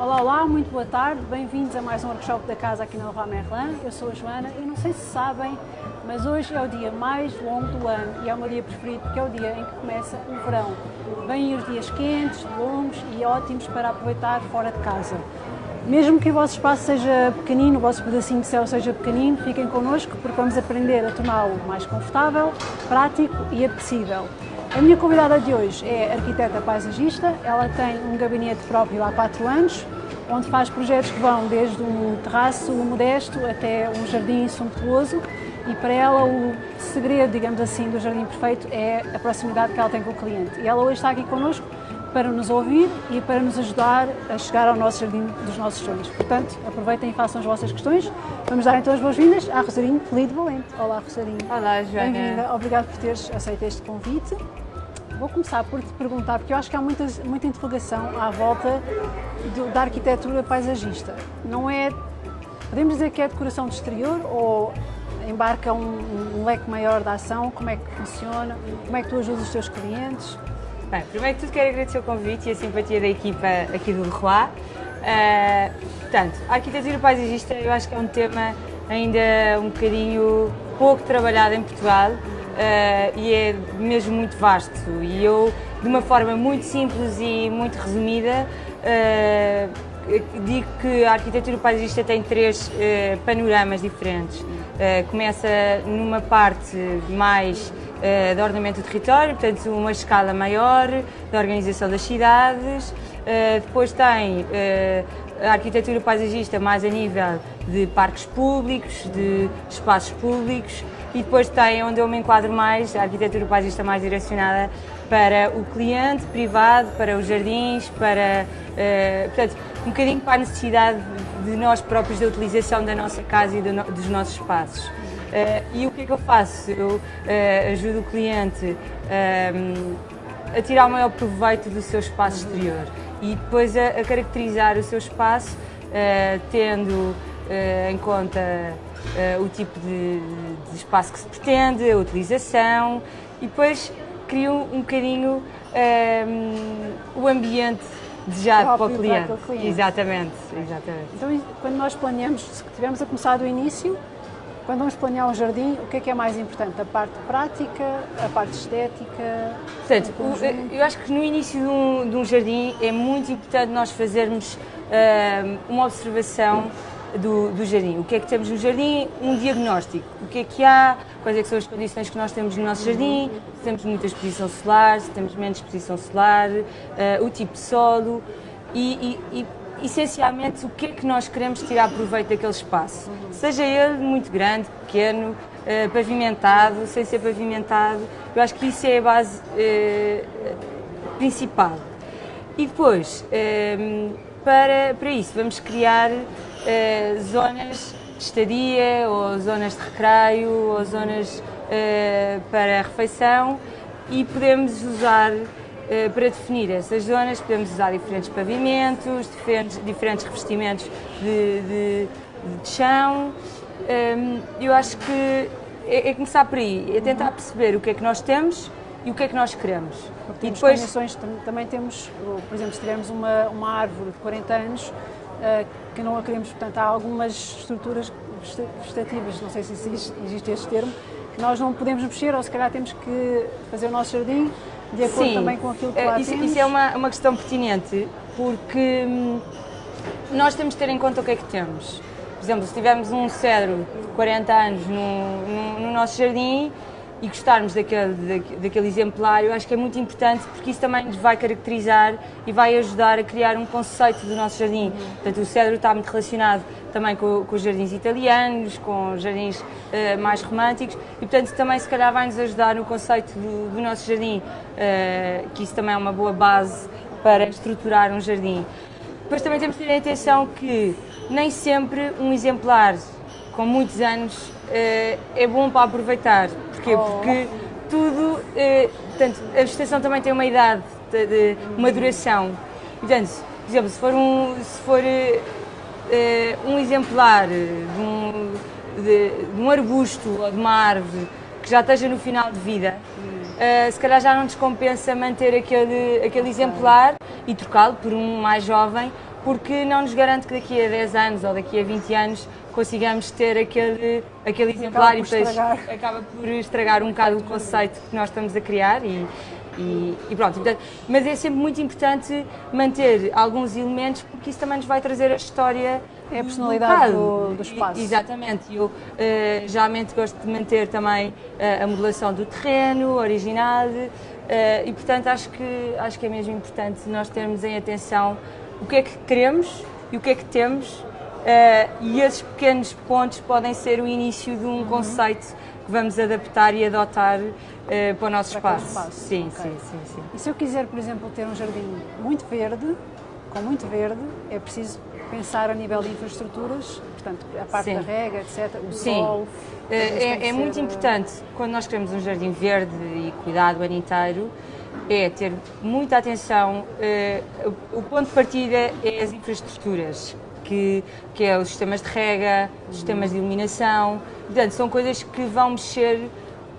Olá, olá, muito boa tarde, bem-vindos a mais um workshop da casa aqui na Leroy Merlin. Eu sou a Joana e não sei se sabem, mas hoje é o dia mais longo do ano e é o meu dia preferido porque é o dia em que começa o verão. Vêm os dias quentes, longos e ótimos para aproveitar fora de casa. Mesmo que o vosso espaço seja pequenino, o vosso pedacinho de céu seja pequenino, fiquem connosco porque vamos aprender a torná-lo mais confortável, prático e apetecível. A minha convidada de hoje é arquiteta paisagista, ela tem um gabinete próprio há 4 anos, onde faz projetos que vão desde um terraço modesto até um jardim suntuoso e para ela o segredo, digamos assim, do jardim perfeito é a proximidade que ela tem com o cliente. E ela hoje está aqui connosco para nos ouvir e para nos ajudar a chegar ao nosso jardim dos nossos sonhos. Portanto, aproveitem e façam as vossas questões. Vamos dar então as boas-vindas à Rosarinho Lido Valente. Olá, Rosarinho. Olá, Joana. Bem-vinda. Obrigada por teres aceito este convite. Vou começar por te perguntar, porque eu acho que há muita, muita interrogação à volta do, da arquitetura paisagista. Não é, podemos dizer que é decoração de exterior ou embarca um, um leque maior de ação? Como é que funciona? Como é que tu ajudas os teus clientes? Bem, primeiro que tudo quero agradecer o convite e a simpatia da equipa aqui do Leroy. Uh, portanto, a arquitetura paisagista eu acho que é um tema ainda um bocadinho pouco trabalhado em Portugal e é mesmo muito vasto. E eu, de uma forma muito simples e muito resumida, uh, digo que a arquitetura paisagista tem três uh, panoramas diferentes. começa numa parte mais de ordenamento do território, portanto, uma escala maior da organização das cidades. depois tem a arquitetura paisagista mais a nível de parques públicos, de espaços públicos e depois tem onde eu me enquadro mais, a arquitetura paisagista mais direcionada para o cliente privado, para os jardins, para, uh, portanto, um bocadinho para a necessidade de nós próprios da utilização da nossa casa e do, dos nossos espaços. Uh, e o que é que eu faço? Eu uh, ajudo o cliente a tirar o maior proveito do seu espaço exterior e depois a, a caracterizar o seu espaço tendo em conta uh, o tipo de, de, espaço que se pretende, a utilização e depois crio um bocadinho um, ehm, o ambiente desejado para o, cliente. para o cliente. Exatamente, exatamente. Então, quando nós planeamos, se tivermos a começar do início, quando vamos planear um jardim, o que é que é mais importante? A parte prática, a parte estética? Portanto, eu acho que no início de um, de um, jardim é muito importante nós fazermos uh, uma observação do, do, jardim. O que é que temos no jardim? Um diagnóstico. O que é que há? Quais é que são as condições que nós temos no nosso jardim? Se temos muita exposição solar, se temos menos exposição solar, uh, o tipo de solo e, e, e, essencialmente o que é que nós queremos tirar proveito daquele espaço. Seja ele muito grande, pequeno, uh, pavimentado, sem ser pavimentado. Eu acho que isso é a base uh, principal. E depois, para, para isso, vamos criar uh, zonas de estadia, ou zonas de recreio, ou zonas uh, para refeição e podemos usar uh, para definir essas zonas, podemos usar diferentes pavimentos, diferentes, diferentes revestimentos de, de, de chão. Ehm, eu acho que é, é, começar por aí, é tentar perceber o que é que nós temos e o que é que nós queremos. Porque e depois também temos, por exemplo, se tivermos uma, uma árvore de 40 anos, uh, que não a queremos. Portanto, há algumas estruturas vegetativas, não sei se existe, existe este termo, que nós não podemos mexer ou se calhar temos que fazer o nosso jardim de acordo Sim, também com aquilo que lá isso, temos. Isso é uma, uma questão pertinente, porque hum, nós temos de ter em conta o que é que temos. Por exemplo, se tivermos um cedro de 40 anos no, no, no nosso jardim, e gostarmos daquele, daquele exemplar, eu acho que é muito importante porque isso também nos vai caracterizar e vai ajudar a criar um conceito do nosso jardim. Portanto, o cedro está muito relacionado também com, com os jardins italianos, com os jardins uh, mais românticos e, portanto, também se calhar vai nos ajudar no conceito do, do nosso jardim, uh, que isso também é uma boa base para estruturar um jardim. Depois também temos de ter atenção que nem sempre um exemplar com muitos anos uh, é bom para aproveitar. Porquê? Porque tudo, uh, portanto, a vegetação também tem uma idade, de, uma duração. Portanto, por exemplo, se for um, se for, uh, um exemplar de um, de, de um arbusto ou de uma árvore que já esteja no final de vida, uh, se calhar já não descompensa manter aquele, aquele exemplar e trocá-lo por um mais jovem, porque não nos garante que daqui a 10 anos ou daqui a 20 anos consigamos ter aquele, aquele exemplar e depois acaba por estragar um bocado o conceito que nós estamos a criar e, e, e pronto. mas é sempre muito importante manter alguns elementos porque isso também nos vai trazer a história é a personalidade do, do, espaço. Exatamente. Eu uh, geralmente gosto de manter também uh, a modelação do terreno, a originalidade, uh, e portanto acho que, acho que é mesmo importante nós termos em atenção o que é que queremos e o que é que temos, e esses pequenos pontos podem ser o início de um uhum. conceito que vamos adaptar e adotar para o nosso para espaço. espaço. Sim, okay. sim, sim, sim. E se eu quiser, por exemplo, ter um jardim muito verde, com muito verde, é preciso pensar a nível de infraestruturas, portanto, a parte Sim. da rega, etc., o Sim. sol. É, é, é muito importante, quando nós queremos um jardim verde e cuidado o ano inteiro, é ter muita atenção. Uh, o ponto de partida é as infraestruturas, que, que é os sistemas de rega, os sistemas de iluminação. Portanto, são coisas que vão mexer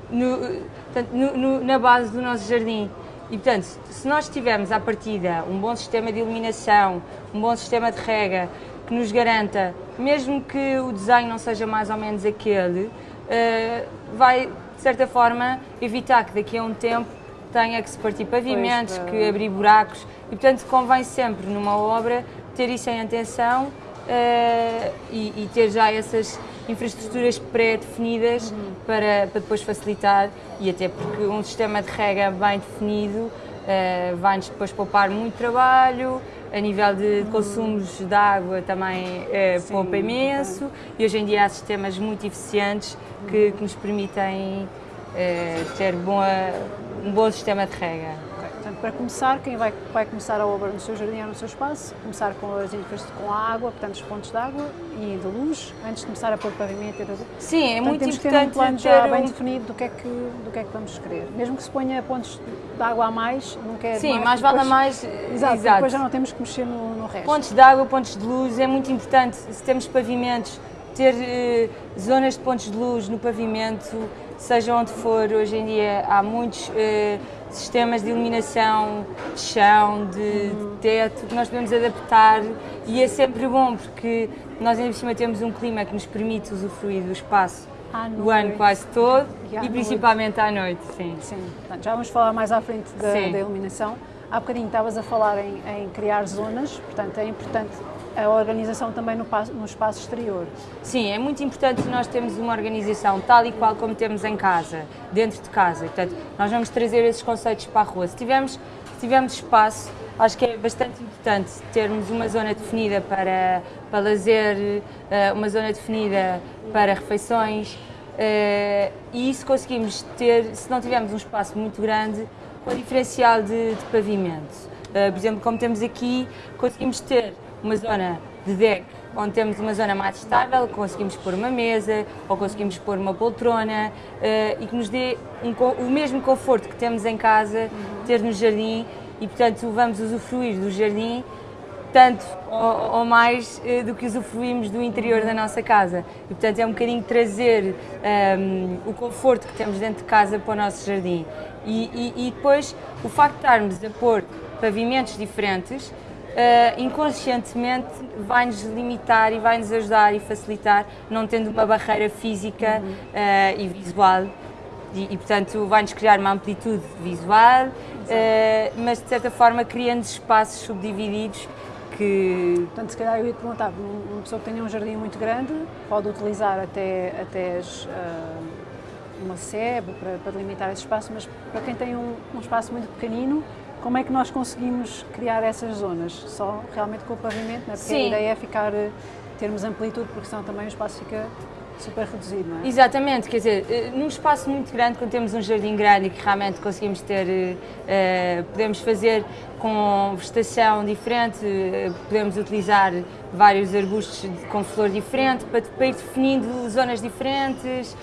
no, portanto, no, no, na base do nosso jardim. E, portanto, se nós tivermos à partida um bom sistema de iluminação, um bom sistema de rega, que nos garanta, mesmo que o desenho não seja mais ou menos aquele, uh, vai, de certa forma, evitar que daqui a um tempo tenha que se partir pavimentos, pois, que abrir buracos. E, portanto, convém sempre, numa obra, ter isso em atenção uh, e, e, ter já essas infraestruturas pré-definidas uhum. para, para depois facilitar e até porque um sistema de rega bem definido uh, vai-nos depois poupar muito trabalho, a nível de consumos de água também uh, poupa imenso e hoje em dia há sistemas muito eficientes que, que nos permitem ter boa, um bom sistema de rega. Portanto, para começar, quem vai, vai começar a obra no seu jardim ou no seu espaço, começar com as com a água, portanto, os pontos de água e de luz, antes de começar a pôr pavimento e tudo. Sim, é portanto, muito temos importante ter um plano já bem definido do que, é que, do que é que vamos querer. Mesmo que se ponha pontos de água a mais, não quer Sim, mais, mais vale a mais. Exato, exato, depois já não temos que mexer no, no resto. Pontos de água, pontos de luz, é muito importante, se temos pavimentos, ter eh, zonas de pontos de luz no pavimento, seja onde for, hoje em dia há muitos eh, sistemas de iluminação de chão, de, de, teto, que nós podemos adaptar e é sempre bom porque nós ainda por cima temos um clima que nos permite usufruir do espaço o ano quase todo e, e principalmente à noite, sim. Sim, Portanto, já vamos falar mais à frente da, da iluminação. Há bocadinho estavas a falar em, em criar zonas, portanto é importante a organização também no, no, espaço exterior. Sim, é muito importante nós termos uma organização tal e qual como temos em casa, dentro de casa. Portanto, nós vamos trazer esses conceitos para a rua. Se tivermos, se tivermos espaço, acho que é bastante importante termos uma zona definida para, para lazer, eh, uma zona definida para refeições. Eh, e isso conseguimos ter, se não tivermos um espaço muito grande, com diferencial de, de pavimento. Eh, por exemplo, como temos aqui, conseguimos ter uma zona de deck onde temos uma zona mais estável, conseguimos pôr uma mesa ou conseguimos pôr uma poltrona uh, e que nos dê um, o mesmo conforto que temos em casa, uhum. ter no jardim e, portanto, vamos usufruir do jardim tanto ou, ou mais uh, do que usufruímos do interior da nossa casa. E, portanto, é um bocadinho trazer um, ehm, o conforto que temos dentro de casa para o nosso jardim. E, e, e depois, o facto de estarmos a pôr pavimentos diferentes, inconscientemente vai-nos limitar e vai-nos ajudar e facilitar, não tendo uma barreira física uhum. uh, e visual. E, e portanto, vai-nos criar uma amplitude visual, uh, mas de certa forma criando espaços subdivididos que... Portanto, se calhar eu ia te perguntar, uma pessoa que tenha um jardim muito grande pode utilizar até, até as, uma sebe para, para delimitar esse espaço, mas para quem tem um, um espaço muito pequenino, como é que nós conseguimos criar essas zonas? Só realmente com o pavimento, não é? Porque Sim. a ideia é ficar, eh, termos amplitude, porque senão também o espaço fica super reduzido, não é? Exatamente, quer dizer, eh, num espaço muito grande, quando temos um jardim grande e que realmente conseguimos ter, uh, podemos fazer com vegetação diferente, podemos utilizar vários arbustos com flor diferente para, para ir definindo zonas diferentes,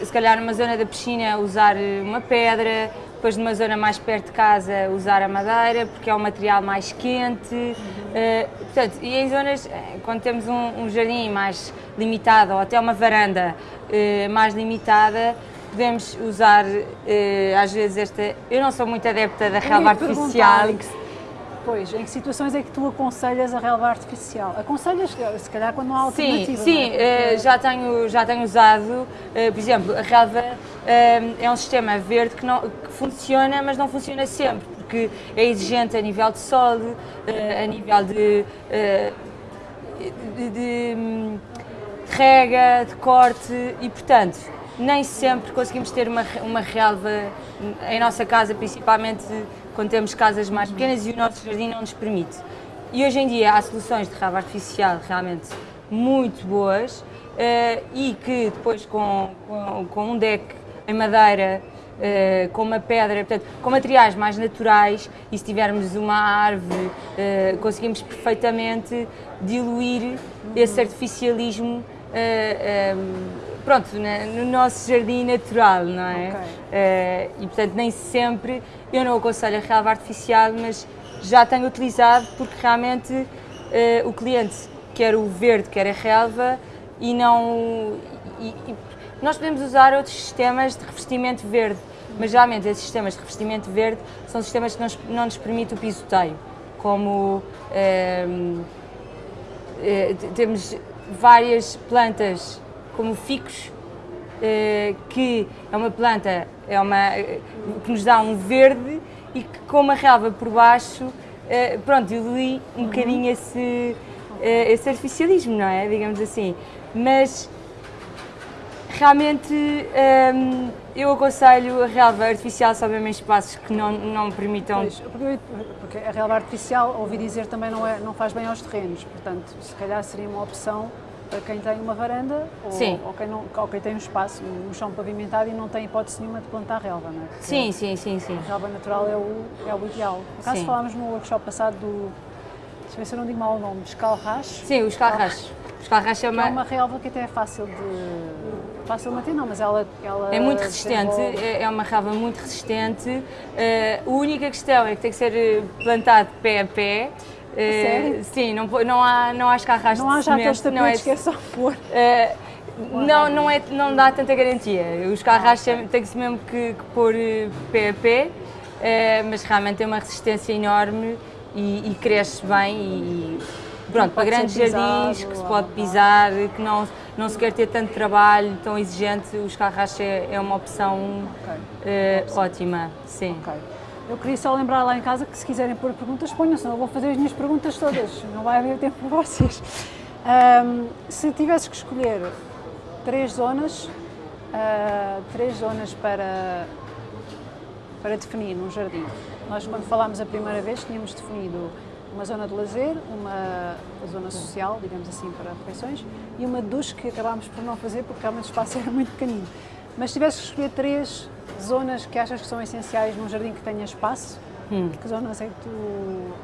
se calhar numa zona da piscina usar uma pedra, depois numa zona mais perto de casa usar a madeira, porque é um material mais quente. Uhum. Uh, portanto, e em zonas, eh, quando temos um, um, jardim mais limitado, ou até uma varanda uh, mais limitada, podemos usar uh, às vezes esta. Eu não sou muito adepta da relva artificial. Pois, em que situações é que tu aconselhas a relva artificial? Aconselhas, se calhar, quando não há alternativa? Sim, sim, é? uh, já, tenho, já tenho usado, uh, por exemplo, a relva uh, é um sistema verde que, não, que funciona, mas não funciona sempre, porque é exigente a nível de sol, a nível de, de, de, de rega, de corte e, portanto, nem sempre conseguimos ter uma, uma relva em nossa casa, principalmente quando temos casas mais pequenas e o nosso jardim não nos permite. E hoje em dia há soluções de relva artificial realmente muito boas uh, e que depois com, com, com, um deck em madeira, uh, com uma pedra, portanto, com materiais mais naturais e se tivermos uma árvore uh, conseguimos perfeitamente diluir esse artificialismo pronto, no nosso jardim natural, não é? Okay. Uh, e portanto nem sempre, eu não aconselho a relva artificial, mas já tenho utilizado porque realmente uh, o cliente quer o verde, quer a relva e não... E, e nós podemos usar outros sistemas de revestimento verde, mas geralmente esses sistemas de revestimento verde são sistemas que não, não nos permitem o pisoteio, como uh, temos várias plantas como ficos, eh, que é uma planta é uma, que nos dá um verde e que com uma relva por baixo, eh, pronto, dilui um uhum. bocadinho esse, eh, esse artificialismo, não é? Digamos assim. Mas realmente um, eu aconselho a relva artificial só mesmo em espaços que não, não permitam. Pois, porque a relva artificial, ouvi dizer, também não, é, não faz bem aos terrenos, portanto, se calhar seria uma opção para quem tem uma varanda ou, ou, quem, não, ou quem tem um espaço, um chão pavimentado e não tem hipótese nenhuma de plantar relva, não é? Porque sim, sim, sim, sim. A relva natural é o, é o ideal. No caso, sim. falámos no workshop passado do, deixa eu ver se eu não digo mal o nome, escalracho. Sim, o escalracho. O escalracho é uma... é uma relva que até é fácil de... Fácil de manter, não, mas ela, ela é muito resistente, é, é uma relva muito resistente. Uh, a única questão é que tem que ser plantado pé a pé Uh, sim, não, não, há, não há escarras Não há já aqueles tapetes não é, que é só pôr. Uh, não, não, é, não dá tanta garantia. Os carras ah, tem-se mesmo que, que pôr eh, pé a pé, uh, mas realmente tem uma resistência enorme e, e cresce bem. E, pronto, para grandes jardins que se pode pisar, que não, não se quer ter tanto trabalho tão exigente, os carras é, é uma opção okay. uh, ótima. Sim. Okay. Eu queria só lembrar lá em casa que se quiserem pôr perguntas, ponham, senão eu vou fazer as minhas perguntas todas, não vai haver tempo para vocês. Um, se tivesse que escolher três zonas, uh, três zonas para, para definir num jardim. Nós quando falámos a primeira vez tínhamos definido uma zona de lazer, uma zona social, digamos assim, para refeições, e uma duche que acabámos por não fazer porque realmente o espaço era muito pequenino. Mas se tivesse que escolher três zonas que achas que são essenciais num jardim que tenha espaço, hum. que zonas é que tu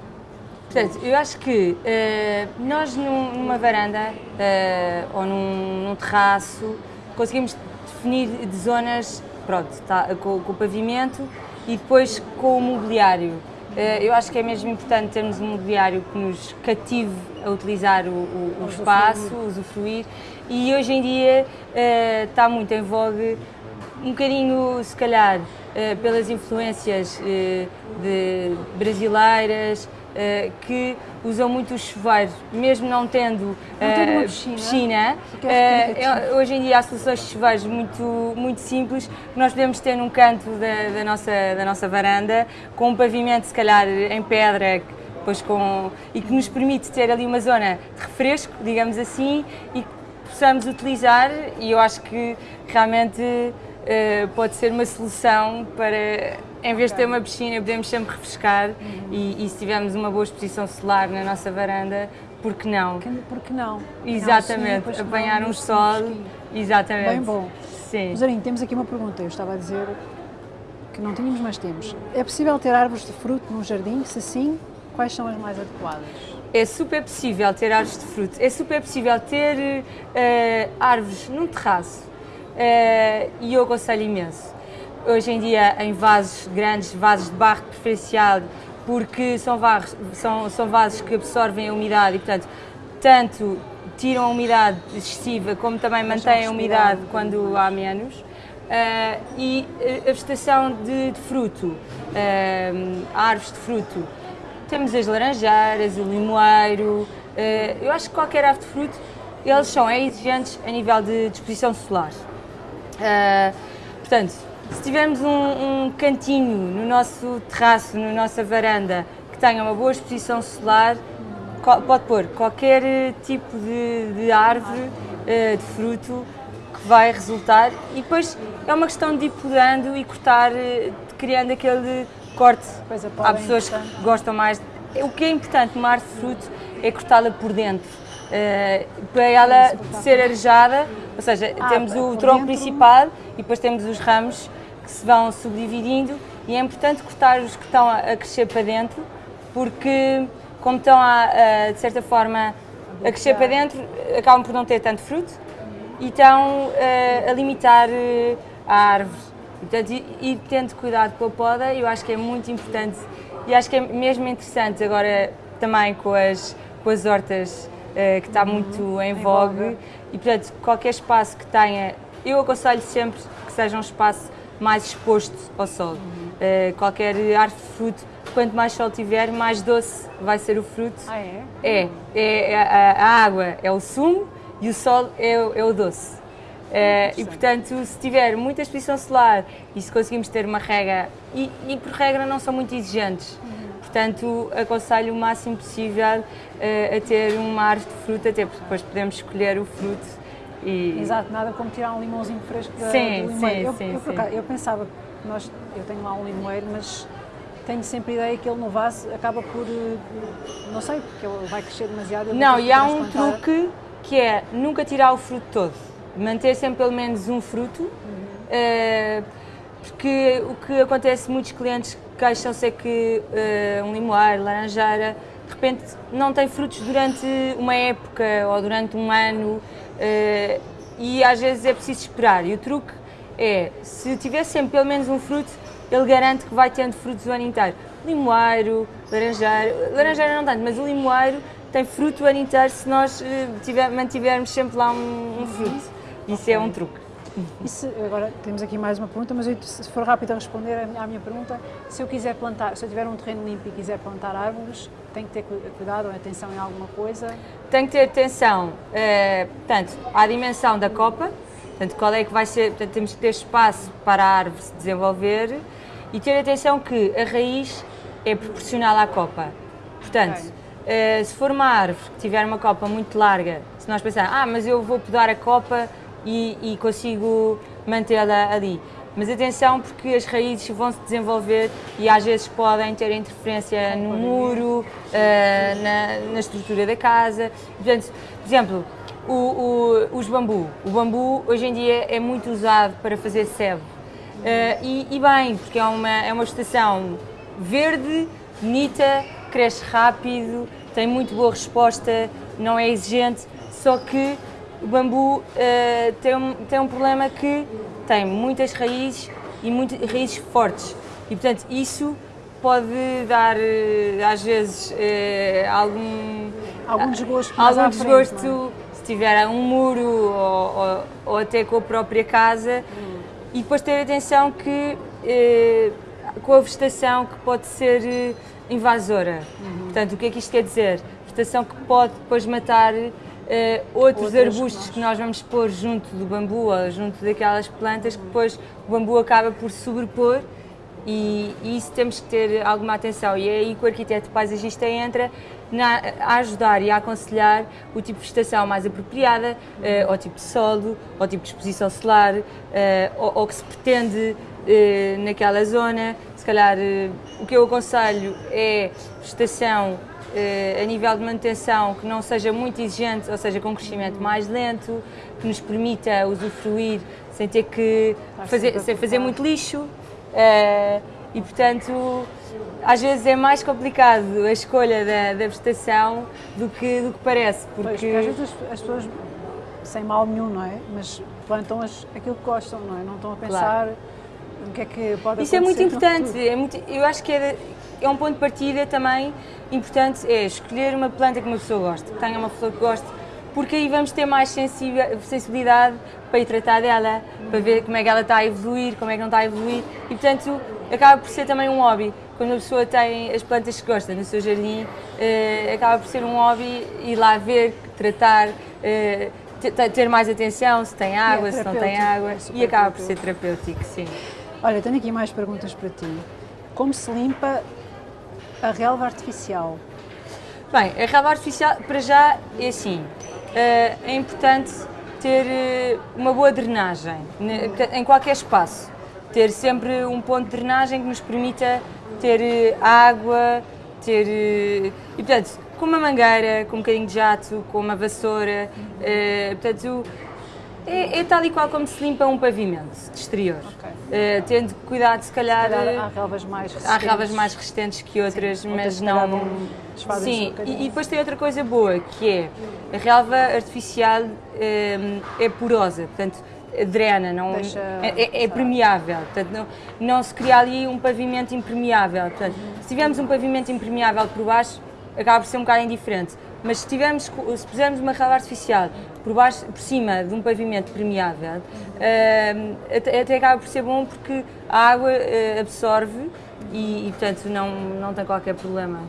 Portanto, eu acho que uh, nós num, numa varanda uh, ou num, num, terraço conseguimos definir de zonas pronto, tá, com, com, o pavimento e depois com o mobiliário. Uh, eu acho que é mesmo importante termos um mobiliário que nos cative a utilizar o, o, o espaço, usufruir. E hoje em dia está muito em vogue um bocadinho, se calhar, eh, pelas influências eh, de brasileiras, Uh, que usam muito o chuveiro, mesmo não tendo, uh, piscina. piscina uh, hoje em dia há soluções de chuveiros muito, muito simples que nós podemos ter num canto da, da, nossa, da nossa varanda, com um pavimento se calhar em pedra, depois com, e que nos permite ter ali uma zona de refresco, digamos assim, e que possamos utilizar e eu acho que realmente uh, pode ser uma solução para, em vez de ter uma piscina, podemos sempre refrescar uhum. e, e, se tivermos uma boa exposição solar na nossa varanda, por que não? Por que não? Exatamente, sim, apanhar um sol. Exatamente. Bem bom. Sim. Zarinho, temos aqui uma pergunta. Eu estava a dizer que não tínhamos, mas temos. É possível ter árvores de fruto no jardim? Se sim, quais são as mais adequadas? É super possível ter árvores de fruto. É super possível ter uh, árvores num terraço uh, e eu aconselho imenso. Hoje em dia em vasos grandes, vasos de barro preferencial, porque são vasos, são, são vasos que absorvem a umidade e, portanto, tanto tiram a umidade excessiva como também mantêm a umidade quando há menos. Uh, e a vegetação de, de fruto, árvores de fruto, temos as laranjeiras, o limoeiro, uh, eu acho que qualquer árvore de fruto, eles são exigentes a nível de exposição solar. Uh, portanto, se tivermos um, um, cantinho no nosso terraço, na nossa varanda, que tenha uma boa exposição solar, pode pôr qualquer tipo de, de árvore, de fruto, que vai resultar e depois é uma questão de ir podando e cortar, criando aquele corte. Há pessoas que gostam mais. O que é importante de fruto é cortá-la por dentro. Uh, para ela ser arejada, ou seja, ah, temos o tronco dentro. principal e depois temos os ramos que se vão subdividindo e é importante cortar os que estão a, crescer para dentro, porque como estão a, a, de certa forma a crescer para dentro, acabam por não ter tanto fruto e estão uh, a limitar uh, a árvore. Portanto, ir tendo cuidado com a poda, eu acho que é muito importante e acho que é mesmo interessante agora também com as, com as hortas, uh, que está uhum. muito em vogue. E, portanto, qualquer espaço que tenha, eu aconselho sempre que seja um espaço mais exposto ao sol. Uhum. Uh, qualquer árvore de fruto, quanto mais sol tiver, mais doce vai ser o fruto. Ah, é? É. é, é a, a, água é o sumo e o sol é, é o doce. Uh, e portanto, se tiver muita exposição solar e se conseguimos ter uma regra, e, e por regra não são muito exigentes, uhum. portanto, aconselho o máximo possível uh, a ter uma árvore de fruta, até porque depois podemos escolher o fruto. E... Exato, nada como tirar um limãozinho fresco da, sim, do limoeiro. Eu, sim, eu, sim. eu, pensava, nós, eu tenho lá um limoeiro, mas tenho sempre a ideia que ele no vaso acaba por, eh, não sei, porque ele vai crescer demasiado. Não, e há um truque que é nunca tirar o fruto todo manter sempre pelo menos um fruto, uh, porque o que acontece, muitos clientes queixam-se é que uh, um limoeiro, laranjeira, de repente não tem frutos durante uma época ou durante um ano uh, e às vezes é preciso esperar. E o truque é, se tiver sempre pelo menos um fruto, ele garante que vai tendo frutos o ano inteiro. Limoeiro, laranjeira, laranjeira não tanto, mas o limoeiro tem fruto o ano inteiro se nós tiver, mantivermos sempre lá um, um fruto. Isso okay. é um truque. Se, agora temos aqui mais uma pergunta, mas eu, se for rápido a responder à minha pergunta, se eu quiser plantar, se eu tiver um terreno limpo e quiser plantar árvores, tem que ter cuidado ou atenção em alguma coisa? Tem que ter atenção, eh, portanto, à dimensão da copa, portanto, qual é que vai ser, portanto, temos que ter espaço para a árvore se desenvolver e ter atenção que a raiz é proporcional à copa. Portanto, okay. eh, se for uma árvore que tiver uma copa muito larga, se nós pensarmos, ah, mas eu vou podar a copa e, e consigo mantê-la ali. Mas atenção porque as raízes vão se desenvolver e às vezes podem ter interferência no muro, uh, na, na, estrutura da casa. Portanto, por exemplo, o, o, os bambu. O bambu hoje em dia é muito usado para fazer sebo. Uh, e, e, bem, porque é uma, é uma vegetação verde, bonita, cresce rápido, tem muito boa resposta, não é exigente, só que o bambu uh, tem, um, tem um problema que tem muitas raízes e muito, raízes fortes e portanto isso pode dar uh, às vezes uh, algum algum desgosto, algum desgosto frente, é? se tiver um muro ou, ou, ou, até com a própria casa hum. e depois ter atenção que com a vegetação que pode ser invasora. Uhum. Portanto, o que é que isto quer dizer? Vegetação que pode depois matar Uh, outros Outras arbustos que nós vamos pôr junto do bambu ou junto daquelas plantas que depois o bambu acaba por sobrepor e, e, isso temos que ter alguma atenção e é aí que o arquiteto paisagista entra na, a ajudar e a aconselhar o tipo de vegetação mais apropriada, uh, ao tipo de solo, ao tipo de exposição solar, uh, ou que se pretende uh, naquela zona. Se calhar o que eu aconselho é vegetação eh, a nível de manutenção que não seja muito exigente, ou seja, com um crescimento mais lento, que nos permita usufruir sem ter que fazer, sem fazer muito lixo. Eh, e, portanto, às vezes é mais complicado a escolha da, da vegetação do que, do que parece. Porque... Pois, porque às vezes as, pessoas, sem mal nenhum, não é? Mas plantam as, aquilo que gostam, não é? Não estão a pensar claro. o que é que pode Isso é muito importante. É muito, eu acho que é, é um ponto de partida também importante é escolher uma planta que uma pessoa goste, que tenha uma flor que goste, porque aí vamos ter mais sensibilidade para ir tratar dela, para ver como é que ela está a evoluir, como é que não está a evoluir e portanto acaba por ser também um hobby. quando a pessoa tem as plantas que gosta no seu jardim, uh, acaba por ser um hobby ir lá ver, tratar, uh, ter mais atenção se tem água, é se não tem água, é e acaba por ser terapêutico, sim. Olha, tenho aqui mais perguntas para ti. Como se limpa a relva artificial? Bem, a relva artificial, para já, é assim, é importante ter uma boa drenagem em qualquer espaço. Ter sempre um ponto de drenagem que nos permita ter água, ter. E portanto, com uma mangueira, com um bocadinho de jato, com uma vassoura, portanto, é, é, tal e qual como se limpa um pavimento de exterior. Uh, tendo cuidado, se calhar. Se calhar há relvas mais resistentes. Há relvas mais resistentes que outras, Sim, mas não. Sim, um e, e, depois tem outra coisa boa, que é a relva artificial um, é porosa, portanto drena, não, Deixa, é, é, é permeável, portanto não, não se cria ali um pavimento impermeável. Portanto, se tivermos um pavimento impermeável por baixo, acaba por ser um bocado indiferente. Mas se, tivermos, se pusermos uma relva artificial por, baixo, por cima de um pavimento permeável, uh, até, até, acaba por ser bom porque a água uh, absorve e, e, portanto, não, não tem qualquer problema.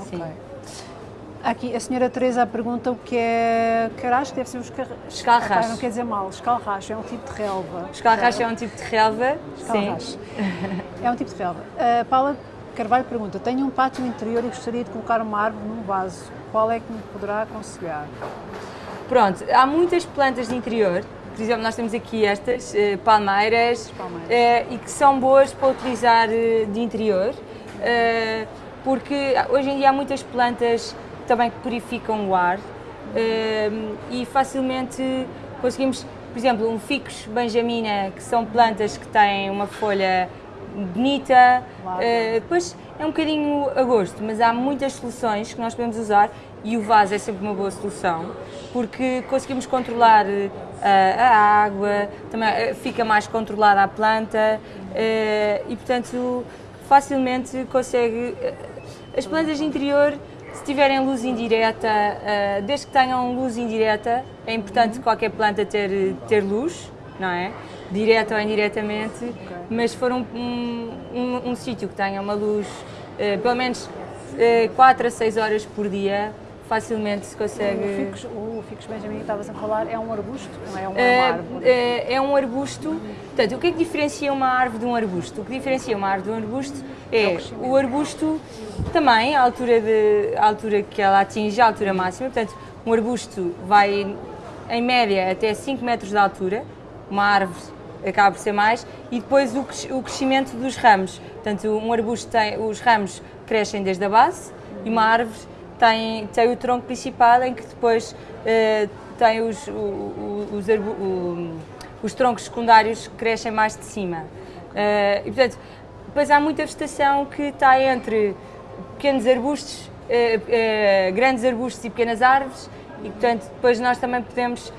Okay. Sim. Aqui a senhora Teresa pergunta o que é caracho, deve ser os car... escalracho. não quer dizer mal, escalracho é um tipo de relva. Escalracho é um tipo de relva, sim. É um tipo de relva. Uh, Paula Carvalho pergunta, tenho um pátio interior e gostaria de colocar uma árvore num vaso, qual é que me poderá aconselhar? Pronto, há muitas plantas de interior, por exemplo, nós temos aqui estas uh, palmeiras, palmeiras. Uh, e que são boas para utilizar uh, de interior, porque hoje em dia há muitas plantas também que purificam o ar e facilmente conseguimos, por exemplo, um ficus benjamina, que são plantas que têm uma folha bonita, depois é um bocadinho a gosto, mas há muitas soluções que nós podemos usar e o vaso é sempre uma boa solução porque conseguimos controlar uh, a água, também uh, fica mais controlada a planta uh, e, portanto, facilmente consegue. as plantas de interior, se tiverem luz indireta, desde que tenham luz indireta, é importante uhum. qualquer planta ter, ter luz, não é? Direta ou indiretamente, okay. mas se for um, um, um, um sítio que tenha uma luz, pelo menos 4 a 6 horas por dia, facilmente se consegue. O ficus, o ficus Benjamin que estavas a falar é um arbusto, não é uma, é, árvore? É, é, um arbusto. Portanto, o que é que diferencia uma árvore de um arbusto? O que diferencia uma árvore de um arbusto é, é o, o arbusto também, a altura, de, a altura que ela atinge, a altura máxima. Portanto, um arbusto vai em média até 5 metros de altura, uma árvore acaba por ser mais, e depois o, o crescimento dos ramos. Portanto, um arbusto tem, os ramos crescem desde a base e uma árvore tem, tem o tronco principal em que depois uh, tem os, o, os, o, os, troncos secundários que crescem mais de cima. Uh, e portanto, depois há muita vegetação que está entre pequenos arbustos, uh, grandes arbustos e pequenas árvores e portanto depois nós também podemos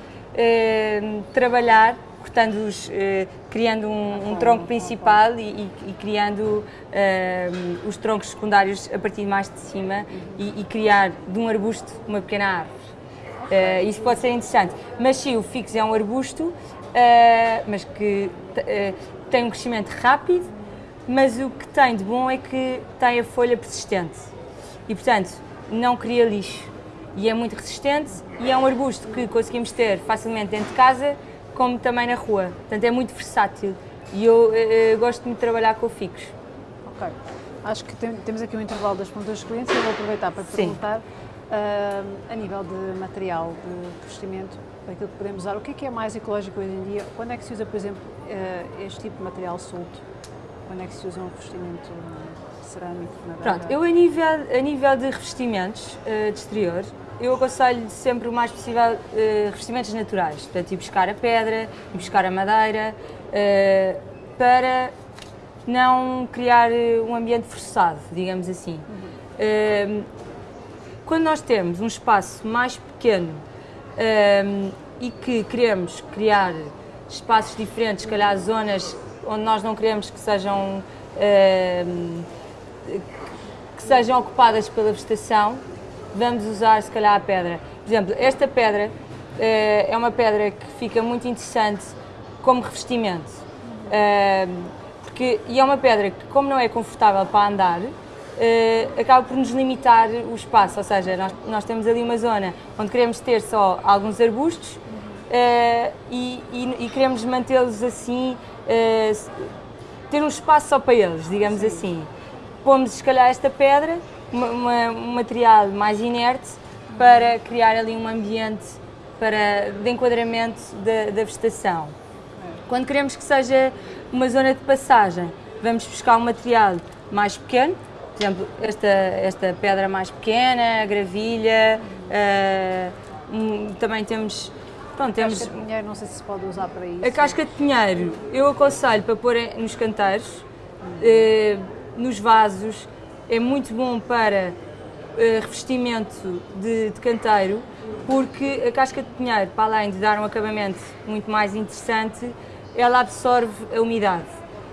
trabalhar cortando-os, eh, criando um, um, tronco principal e, e, e criando eh, os troncos secundários a partir mais de cima e, e criar de um arbusto uma pequena árvore. Uh, isso pode ser interessante. Mas sim, o fixo é um arbusto, uh, mas que uh, tem um crescimento rápido, mas o que tem de bom é que tem a folha persistente e, portanto, não cria lixo. E é muito resistente e é um arbusto que conseguimos ter facilmente dentro de casa como também na rua. Portanto, é muito versátil e eu, eu, eh, eu gosto muito de trabalhar com ficos. Ok. Acho que tem, temos aqui um intervalo das perguntas dos clientes eu vou aproveitar para perguntar uh, a nível de material de vestimento, aquilo que podemos usar, o que é que é mais ecológico hoje em dia? Quando é que se usa, por exemplo, uh, este tipo de material solto? Quando é que se usa um revestimento cerâmico? Pronto, eu a nível, a nível de revestimentos uh, de exterior, eu aconselho sempre o mais possível uh, revestimentos naturais, portanto, ir buscar a pedra, ir buscar a madeira, uh, para não criar eh, um ambiente forçado, digamos assim. Uhum. Uh, quando nós temos um espaço mais pequeno e que queremos criar espaços diferentes, se calhar zonas onde nós não queremos que sejam, que sejam ocupadas pela vegetação, vamos usar se calhar a pedra. Por exemplo, esta pedra uh, é uma pedra que fica muito interessante como revestimento. Uh, que, e é uma pedra que, como não é confortável para andar, uh, acaba por nos limitar o espaço, ou seja, nós, nós temos ali uma zona onde queremos ter só alguns arbustos uh, e, e, e, queremos mantê-los assim, ter um espaço só para eles, digamos Sim. assim. Pomos, se calhar, esta pedra, uma, uma, um material mais inerte, para criar ali um ambiente para, de enquadramento da, da vegetação. Quando queremos que seja uma zona de passagem, vamos buscar um material mais pequeno, por exemplo, esta, esta pedra mais pequena, a gravilha, uh, um, também temos Pronto, temos... casca de pinheiro, não sei se se pode usar para isso. A casca de pinheiro, eu aconselho para pôr nos canteiros, eh, nos vasos, é muito bom para eh, revestimento de, de, canteiro, porque a casca de pinheiro, para além de dar um acabamento muito mais interessante, ela absorve a umidade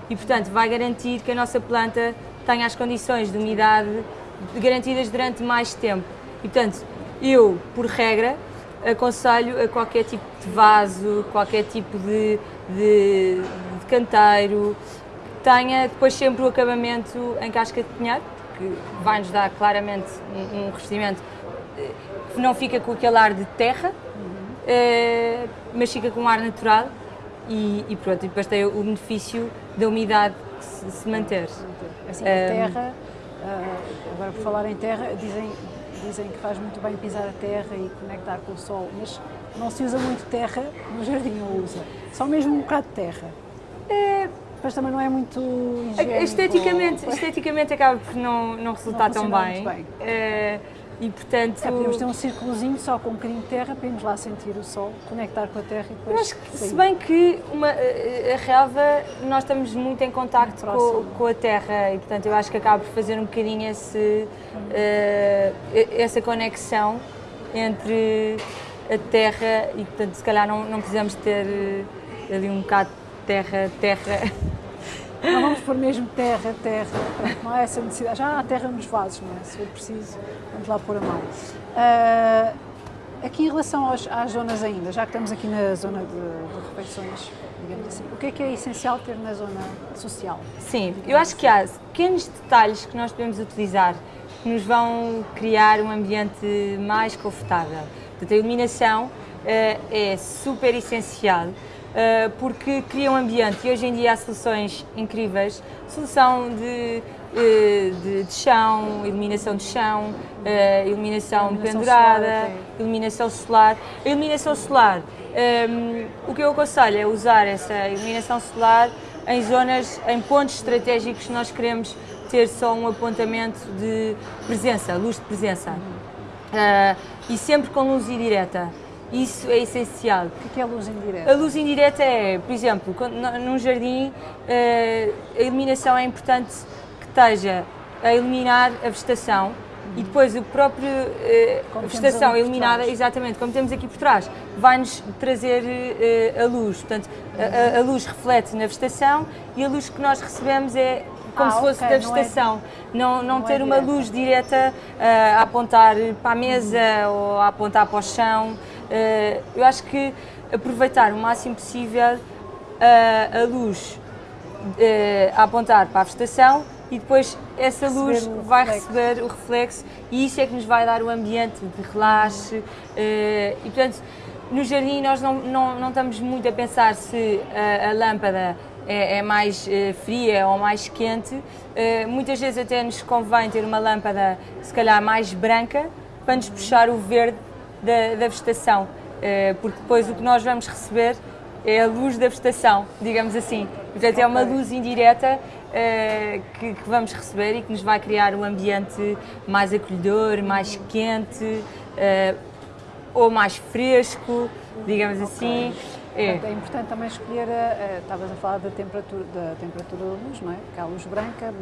e, portanto, vai garantir que a nossa planta tenha as condições de umidade garantidas durante mais tempo. E, portanto, eu, por regra, aconselho a qualquer tipo de vaso, qualquer tipo de, de, de canteiro, tenha depois sempre o acabamento em casca de pinheiro, que vai nos dar claramente um, um revestimento eh, que não fica com aquele ar de terra, uhum. mas fica com um ar natural e, e pronto, e depois tem o benefício da umidade se, se manter. Assim, a terra, uh, agora por falar em terra, dizem dizem que faz muito bem pisar a terra e conectar com o sol, mas não se usa muito terra no jardim, não usa. Só mesmo um bocado de terra. É, mas também não é muito higiênico. Esteticamente, esteticamente acaba por não, não resultar não tão bem. bem. É, e portanto. É, podemos ter um círculozinho só com um bocadinho de terra para irmos lá sentir o sol, conectar com a terra e depois. Que, se bem que uma, a relva, nós estamos muito em contacto com, com, a terra e portanto eu acho que acaba por fazer um bocadinho esse, uh, essa conexão entre a terra e portanto se calhar não, não precisamos ter eh, ali um bocado terra, terra não vamos pôr mesmo terra, terra, não há essa necessidade. Já há terra nos vasos, não é? Se for preciso, vamos lá pôr a mão. Uh, aqui em relação aos, às zonas ainda, já que estamos aqui na zona de, de refeições, digamos assim, o que é que é essencial ter na zona social? Sim, eu acho que há pequenos detalhes que nós podemos utilizar que nos vão criar um ambiente mais confortável. Portanto, a iluminação uh, é super essencial porque cria um ambiente e hoje em dia há soluções incríveis, solução de, eh, de, de chão, iluminação de chão, eh, iluminação, iluminação pendurada, solar, iluminação solar. A iluminação solar, um, ehm, o que eu aconselho é usar essa iluminação solar em zonas, em pontos estratégicos que nós queremos ter só um apontamento de presença, luz de presença. Uh, e sempre com luz indireta. Isso é essencial. O que é a luz indireta? A luz indireta é, por exemplo, num jardim, eh, a iluminação é importante que esteja a iluminar a vegetação e depois o próprio eh, a vegetação iluminada, exatamente, como temos aqui por trás, vai-nos trazer eh, a luz. Portanto, a, a, luz reflete na vegetação e a luz que nós recebemos é como ah, se fosse okay, da vegetação. Não, é, não, não, não ter é uma luz direta uh, a apontar para a mesa uhum. ou a apontar para o chão. Uh, eu acho que aproveitar o máximo possível uh, a luz a apontar para a vegetação e depois essa luz vai receber o reflexo e isso é que nos vai dar o ambiente de relaxe e portanto no jardim nós não, não, não estamos muito a pensar se a, a lâmpada é, é mais fria ou mais quente, muitas vezes até nos convém ter uma lâmpada, se calhar mais branca, para nos puxar o verde da, da vegetação, uh, porque depois o que nós vamos receber é a luz da vegetação, digamos assim. Portanto, é uma luz indireta que, que, vamos receber e que nos vai criar um ambiente mais acolhedor, mais quente ou mais fresco, digamos assim. É. Portanto, é importante também escolher, a, a, estavas a falar da temperatura, da temperatura da luz, não é? Que há a luz branca,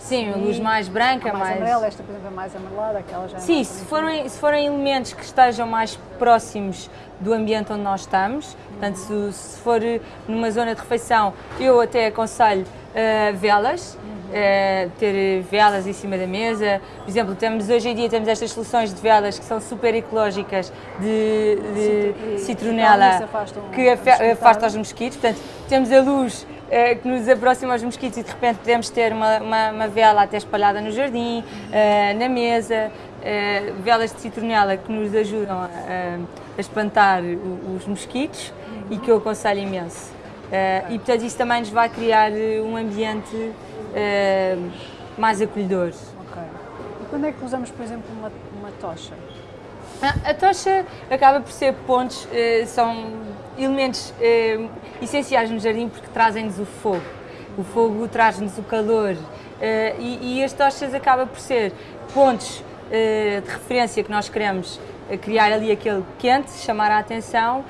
Sim, a luz mais branca, mais, mais amarela, esta por exemplo é mais amarelada, aquela já é Sim, se forem, se forem elementos que estejam mais próximos do ambiente onde nós estamos, portanto se, se for numa zona de refeição, eu até aconselho uh, velas, uh, ter velas em cima da mesa. Por exemplo, temos, hoje em dia temos estas soluções de velas que são super ecológicas de, de citronela que afasta os mosquitos. Portanto, temos a luz eh, que nos aproxima aos mosquitos e de repente podemos ter uma, uma, uma vela até espalhada no jardim, uh, na mesa, uh, velas de citronela que nos ajudam a, a espantar os mosquitos e que eu aconselho imenso. E portanto isso também nos vai criar um ambiente mais acolhedor. Ok. E quando é que usamos, por exemplo, uma, uma tocha? A, a tocha acaba por ser pontos, são elementos essenciais no jardim porque trazem-nos o fogo. O fogo traz-nos o calor uh, e, e, as tochas acaba por ser pontos uh, de referência que nós queremos eh, criar ali aquele quente, chamar a atenção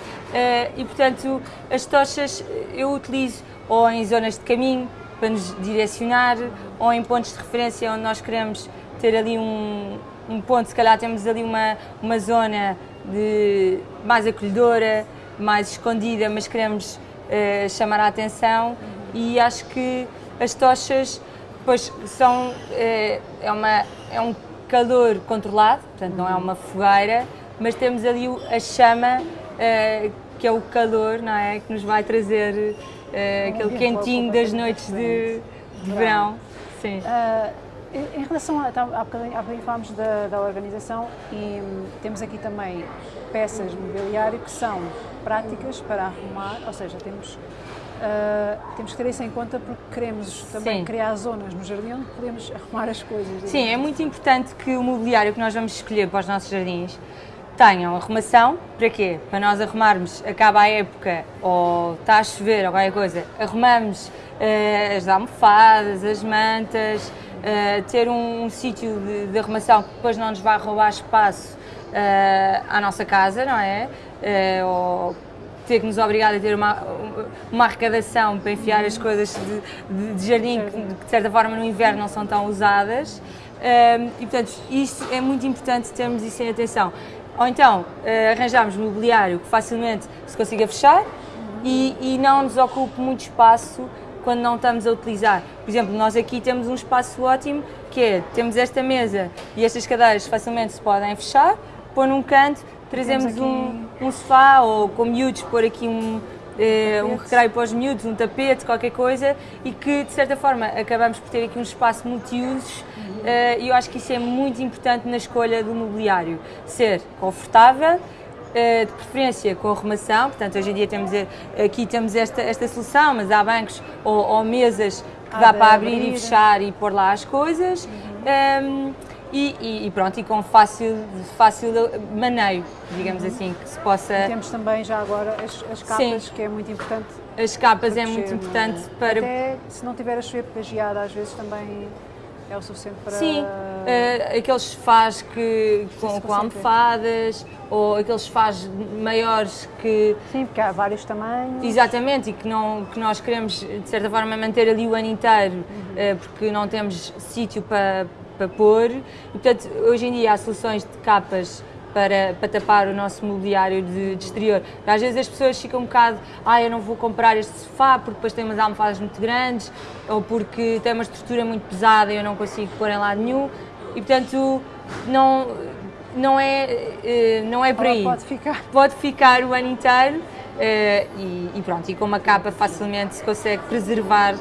e portanto as tochas eu utilizo ou em zonas de caminho para nos direcionar ou em pontos de referência onde nós queremos ter ali um, um ponto, se calhar temos ali uma, uma zona de mais acolhedora, mais escondida, mas queremos uh, chamar a atenção e acho que as tochas pois, são, uh, é, uma, é um calor controlado, portanto não é uma fogueira, mas temos ali a chama uh, que é o calor, não é? Que nos vai trazer aquele quentinho das noites de, de verão. Sim. Em relação a, há bocadinho, há bocadinho falámos da, da, organização e hum, temos aqui também peças de mobiliário que são práticas para arrumar, ou seja, temos, uh, temos que ter isso em conta porque queremos também Sim. criar zonas no jardim onde podemos arrumar as coisas. Sim, é muito importante que o mobiliário que nós vamos escolher para os nossos jardins tenham arrumação, para quê? Para nós arrumarmos, acaba a época, ou está a chover ou qualquer coisa, arrumamos uh, as almofadas, as mantas, uh, ter um, um sítio de, de, arrumação que depois não nos vai roubar espaço uh, à nossa casa, não é? Uh, ou ter que nos obrigar a ter uma, uma arrecadação para enfiar as coisas de, de, de jardim que, de certa forma no inverno não são tão usadas. e portanto, isso é muito importante termos isso em atenção. Ou então, arranjarmos mobiliário que facilmente se consiga fechar e, e não nos ocupe muito espaço quando não estamos a utilizar. Por exemplo, nós aqui temos um espaço ótimo que é, temos esta mesa e estas cadeiras facilmente se podem fechar, pôr num canto, trazemos um, um sofá ou com miúdos pôr aqui um, eh, um recreio para os miúdos, um tapete, qualquer coisa e que de certa forma acabamos por ter aqui um espaço multiusos eh, e eu acho que isso é muito importante na escolha do mobiliário, ser confortável, eh, de preferência com arrumação, portanto hoje em dia temos aqui temos esta, esta solução, mas há bancos ou, ou mesas que dá para abrir, abrir, e fechar e pôr lá as coisas. Uhum. um, ehm, e, e, pronto, e com fácil, fácil maneio, digamos uhum. assim, que se possa... E temos também já agora as, as capas, Sim. que é muito importante. As capas é muito importante para... Até se não tiver a chover pegageada, às vezes também é o suficiente para... Sim, uh, aqueles sofás que, com, com almofadas ou aqueles sofás maiores que... Sim, porque há vários tamanhos. Exatamente, e que, não, que nós queremos, de certa forma, manter ali o ano inteiro, uhum. uh, porque não temos sítio para, para pôr. E, portanto, hoje em dia há soluções de capas para, para tapar o nosso mobiliário de, de, exterior. Às vezes as pessoas ficam um bocado, ah, eu não vou comprar este sofá porque depois tem umas almofadas muito grandes ou porque tem uma estrutura muito pesada e eu não consigo pôr em lado nenhum. E portanto, não, não, é, eh, não é por aí. Pode ficar. Pode ficar o ano inteiro eh, e, e pronto, e com uma capa facilmente se consegue preservar.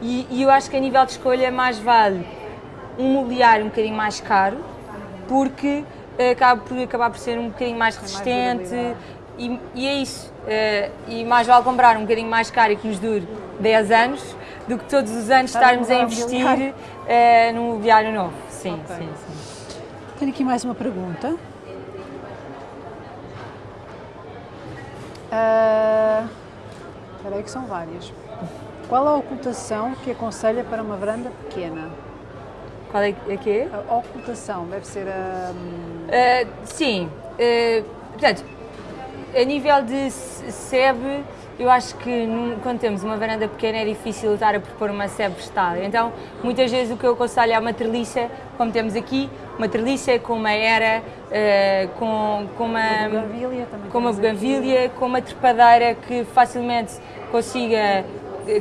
E, e eu acho que a nível de escolha mais vale um mobiliário um bocadinho mais caro, porque acaba por acabar por ser um bocadinho mais resistente mais e, e, é isso. Uh, e mais vale comprar um bocadinho mais caro e que nos dure 10 anos do que todos os anos estarmos a investir uh, num mobiliário novo. Sim, okay. sim, sim. Tenho aqui mais uma pergunta. Uh, espera aí que são várias. Qual a ocultação que aconselha para uma varanda pequena? Qual é, é que é? A ocultação, deve ser a... Uh, sim, uh, portanto, a nível de SEB, eu acho que quando temos uma varanda pequena é difícil estar a propor uma SEB vegetal. Então, muitas vezes o que eu aconselho é uma treliça, como temos aqui, uma treliça com uma era, uh, com, com uma, com uma buganvília, com uma trepadeira que facilmente consiga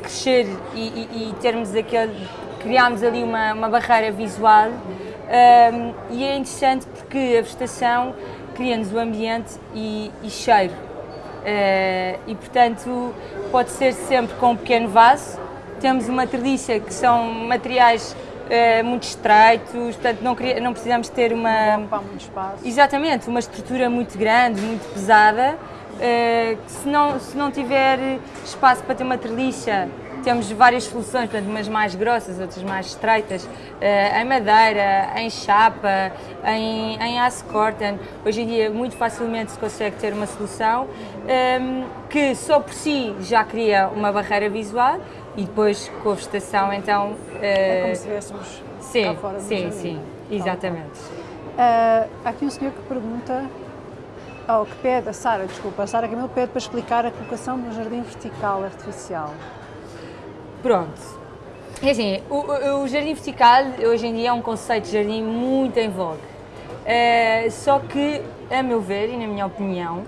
crescer e, e, e termos aquele criámos ali uma, uma barreira visual um, e é interessante porque a vegetação cria-nos o ambiente e, e cheiro. Uh, e portanto pode ser sempre com um pequeno vaso, temos uma treliça que são materiais uh, muito estreitos, portanto não, queria, não precisamos ter uma... Não muito espaço. Exatamente, uma estrutura muito grande, muito pesada, uh, se não, se não tiver espaço para ter uma treliça temos várias soluções, portanto, umas mais grossas, outras mais estreitas, uh, em madeira, em chapa, em, em aço corten. Hoje em dia, muito facilmente se consegue ter uma solução ehm, que só por si já cria uma barreira visual e depois com a vegetação, então. Uh, é como se estivéssemos sim, cá fora Sim, jardim. sim, exatamente. Uh, há aqui um senhor que pergunta oh, que pede, a Sara, desculpa, a Sara Camilo pede para explicar a colocação do jardim vertical artificial. Pronto. É assim, o, o, jardim vertical hoje em dia é um conceito de jardim muito em vogue. Uh, só que, a meu ver e na minha opinião, uh,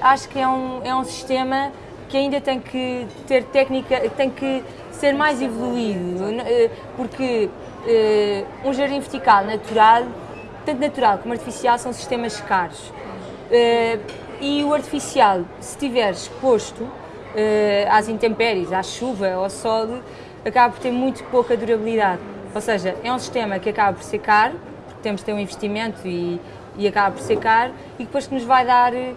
acho que é um, é um sistema que ainda tem que ter técnica, tem que ser mais evoluído, uh, porque um jardim vertical natural, tanto natural como artificial, são sistemas caros. e o artificial, se estiver exposto, às intempéries, à chuva, ao sol, acaba por ter muito pouca durabilidade. Ou seja, é um sistema que acaba por ser caro, porque temos de ter um investimento e, e acaba por ser caro, e depois que nos vai dar eh,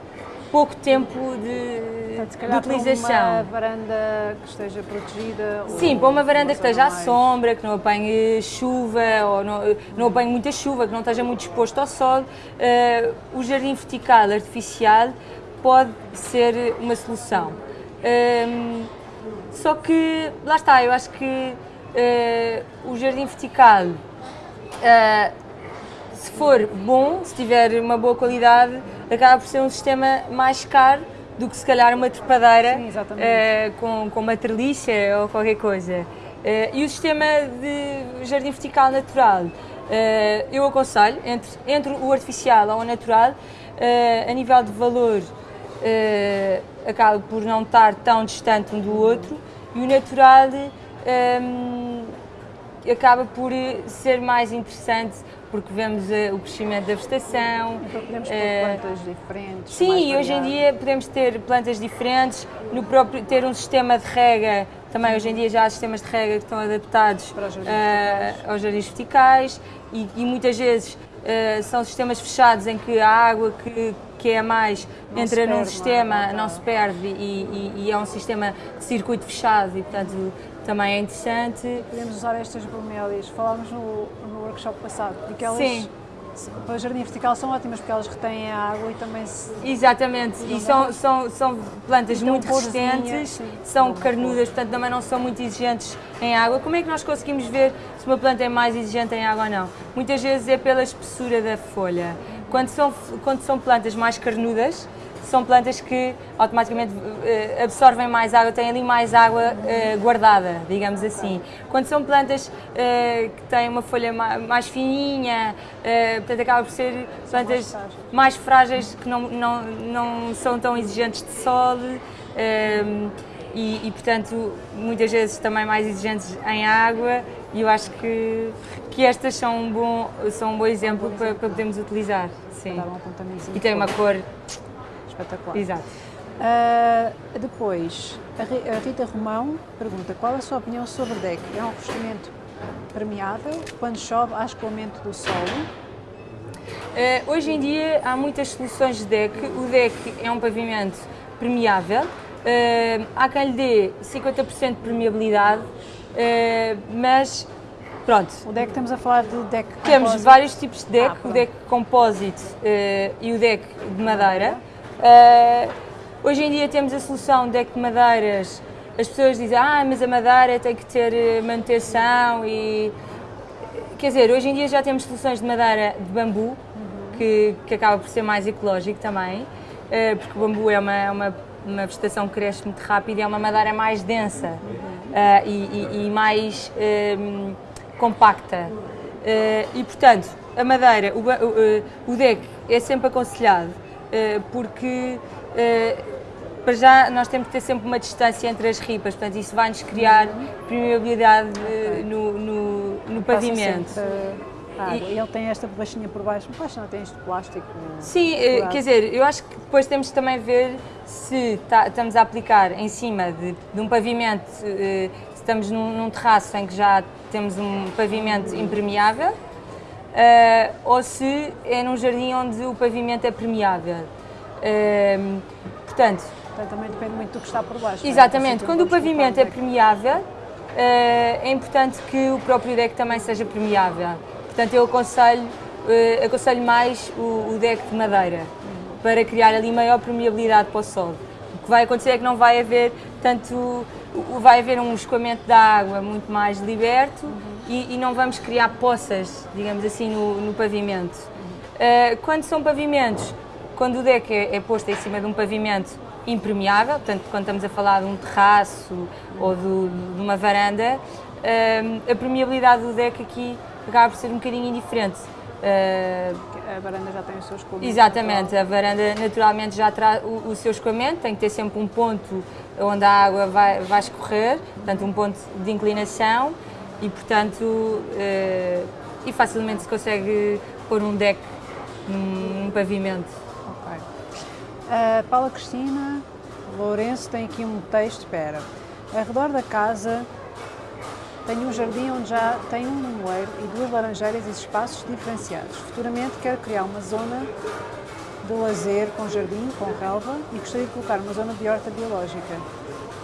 pouco tempo de, Portanto, de utilização. Para uma varanda que esteja protegida? Sim, para uma varanda que esteja à sombra, que não apanhe chuva ou não, não apanhe muita chuva, que não esteja muito exposto ao sol, uh, o jardim vertical artificial pode ser uma solução. Um, só que, lá está, eu acho que uh, o jardim vertical, uh, se for bom, se tiver uma boa qualidade, acaba por ser um sistema mais caro do que se calhar uma trepadeira Sim, uh, com, com uma treliça ou qualquer coisa. e o sistema de jardim vertical natural, eu aconselho, entre, entre o artificial ou o natural, a nível de valor, acaba por não estar tão distante um do outro e o natural um, acaba por ser mais interessante porque vemos uh, o crescimento da vegetação. Então podemos ter uh, plantas diferentes. Sim, hoje em dia podemos ter plantas diferentes, no próprio, ter um sistema de rega, também hoje em dia já há sistemas de rega que estão adaptados uh, aos jardins verticais e, e muitas vezes são sistemas fechados em que a água que, que é mais, não entra num sistema, não, não se perde e, e, e, é um sistema de circuito fechado e, portanto, também é interessante. Podemos usar estas bromélias, falámos no, no workshop passado, porque elas Sim. Para o jardim vertical são ótimas porque elas retêm a água e também se... Exatamente, e são, são, são plantas então, muito resistentes, são carnudas, portanto também não são muito exigentes em água. Como é que nós conseguimos ver se uma planta é mais exigente em água ou não? Muitas vezes é pela espessura da folha. Quando são, quando são plantas mais carnudas, são plantas que automaticamente uh, absorvem mais água, têm ali mais água uh, guardada, digamos assim. Quando são plantas uh, que têm uma folha mais, fininha, portanto acaba por ser plantas mais, frágeis, que não, não, não são tão exigentes de sol. E, e, portanto muitas vezes também mais exigentes em água e eu acho que, que estas são um bom, são um bom exemplo para, para podermos utilizar. Sim. E tem uma cor espetacular. Exato. Uh, depois, a Rita Romão pergunta qual a sua opinião sobre o deck? É um revestimento permeável? Quando chove, há escoamento do solo? Uh, hoje em dia há muitas soluções de deck. O deck é um pavimento permeável. Uh, há quem lhe dê 50% de permeabilidade Uh, mas pronto. O deck estamos a falar de deck Temos vários tipos de deck, ah, o deck composite e o deck de madeira. Uh, hoje em dia temos a solução de madeiras. As pessoas dizem, ah, mas a madeira tem que ter manutenção e... Quer dizer, hoje em dia já temos soluções de madeira de bambu, uhum. que, que acaba por ser mais ecológico também, porque o bambu é uma, é uma, uma vegetação que cresce muito rápido e é uma madeira mais densa. Uh, e, e, e, mais um, ehm, compacta. Uh, e, portanto, a madeira, o, o, o deck é sempre aconselhado uh, porque para já nós temos que ter sempre uma distância entre as ripas, portanto isso vai-nos criar permeabilidade no, no, no pavimento. Ah, e ele tem esta baixinha por baixo, por baixo não tem este plástico. Sim, quer dizer, eu acho que depois temos também ver se tá, estamos a aplicar em cima de, de um pavimento, se estamos num, num terraço em que já temos um pavimento impermeável uh, ou se é num jardim onde o pavimento é permeável. Uh, portanto, Portanto, também depende muito do que está por baixo. É? Exatamente, quando o pavimento é permeável, uh, é importante que o próprio deck também seja permeável. Portanto, eu aconselho, aconselho mais o, o, deck de madeira para criar ali maior permeabilidade para o solo. O que vai acontecer é que não vai haver tanto vai haver um escoamento da água muito mais liberto uhum. E, e, não vamos criar poças, digamos assim, no, no pavimento. Uh, quando são pavimentos, quando o deck é, é, posto em cima de um pavimento impermeável, portanto, quando estamos a falar de um terraço ou do, de uma varanda, uh, a permeabilidade do deck aqui acaba por ser um bocadinho indiferente. Uh, a varanda já tem o seu escoamento. Exatamente, natural. a varanda naturalmente já traz o, o, seu escoamento, tem que ter sempre um ponto onde a água vai, vai escorrer, portanto um ponto de inclinação e portanto uh, e facilmente se consegue pôr um deck num, num pavimento. Ok. Uh, Paula Cristina Lourenço tem aqui um texto, espera. Ao redor da casa tenho um jardim onde já tem um limoeiro e duas laranjeiras e espaços diferenciados. Futuramente quero criar uma zona de lazer com jardim, com relva e gostaria de colocar uma zona de horta biológica.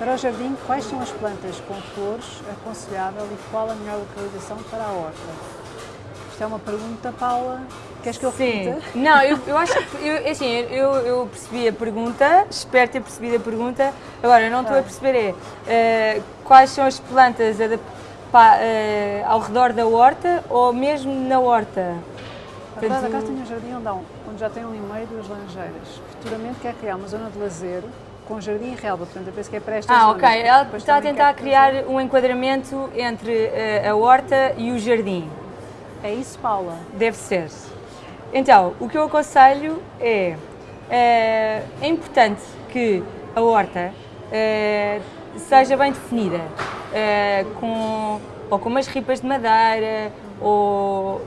Para o jardim, quais são as plantas com flores aconselhável e qual a melhor localização para a horta? Isto é uma pergunta, Paula. Queres que eu Sim. Não, eu, eu acho que, eu, assim, eu, eu percebi a pergunta, espero ter percebido a pergunta. Agora, eu não estou a perceber é, uh, quais são as plantas pa, uh, ao redor da horta ou mesmo na horta? Atrás da casa tem um jardim onde, onde já tem um limeiro e duas laranjeiras. Futuramente quer criar uma zona de lazer com jardim e relva, portanto eu penso que é para esta ah, zona. Ah, ok. Ela está a tentar criar fazer... um enquadramento entre uh, a horta e o jardim. É isso, Paula? Deve ser. Então, o que eu aconselho é, uh, é importante que a horta uh, seja bem definida, com, ou com umas ripas de madeira, ou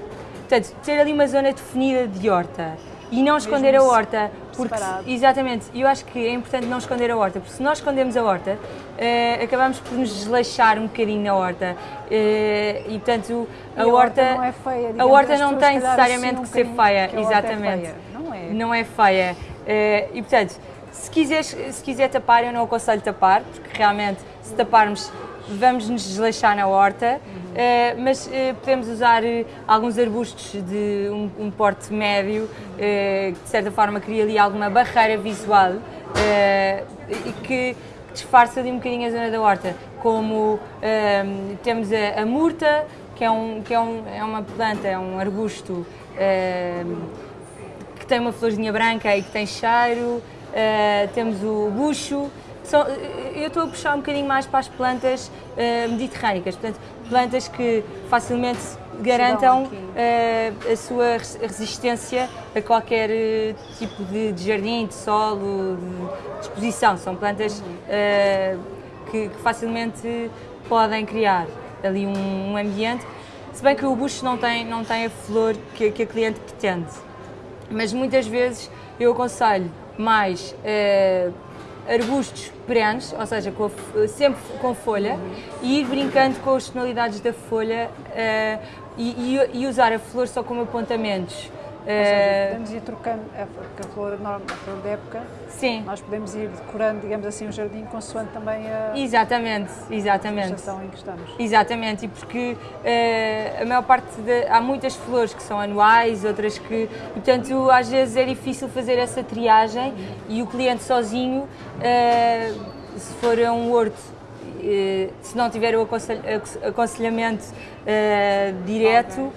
portanto, ter ali uma zona definida de horta e não esconder Mesmo a horta. Porque, separado. exatamente, eu acho que é importante não esconder a horta, porque se nós escondemos a horta, uh, acabamos por nos desleixar um bocadinho na horta. Uh, e portanto, a, a horta, horta, não é feia. A horta não tem necessariamente assim um que ser feia, que exatamente. É feia. Não é. Não é feia. Uh, e portanto, se, quiseres, se quiser tapar, eu não aconselho tapar, porque realmente se taparmos vamos nos desleixar na horta, uhum. uh, mas uh, podemos usar uh, alguns arbustos de um, um porte médio, que de certa forma cria ali alguma barreira visual e que disfarça ali um bocadinho a zona da horta, como temos a, a, murta, que, é, um, que é, um, é uma planta, é um arbusto que tem uma florzinha branca e que tem cheiro, temos o bucho, eu estou a puxar um bocadinho mais para as plantas uh, mediterrânicas, portanto, plantas que facilmente garantam uh, a sua resistência a qualquer uh, tipo de, de, jardim, de solo, de exposição. São plantas que, que, facilmente podem criar ali um, um, ambiente, se bem que o bucho não tem, não tem a flor que, que a cliente pretende. Mas muitas vezes eu aconselho mais arbustos perenes, ou seja, com a, sempre com folha, e ir brincando com as tonalidades da folha uh, e, e, e, usar a flor só como apontamentos. Ou seja, eh, podemos ir trocando a, a flor a flor da época. Sim. Nós podemos ir decorando, digamos assim, o jardim consoante também a, exatamente, exatamente. a estação em que estamos. Exatamente, e porque uh, a maior parte de, há muitas flores que são anuais, outras que, e, portanto, às vezes é difícil fazer essa triagem e o cliente sozinho, uh, se for a um horto se não tiver o aconselhamento uh, direto,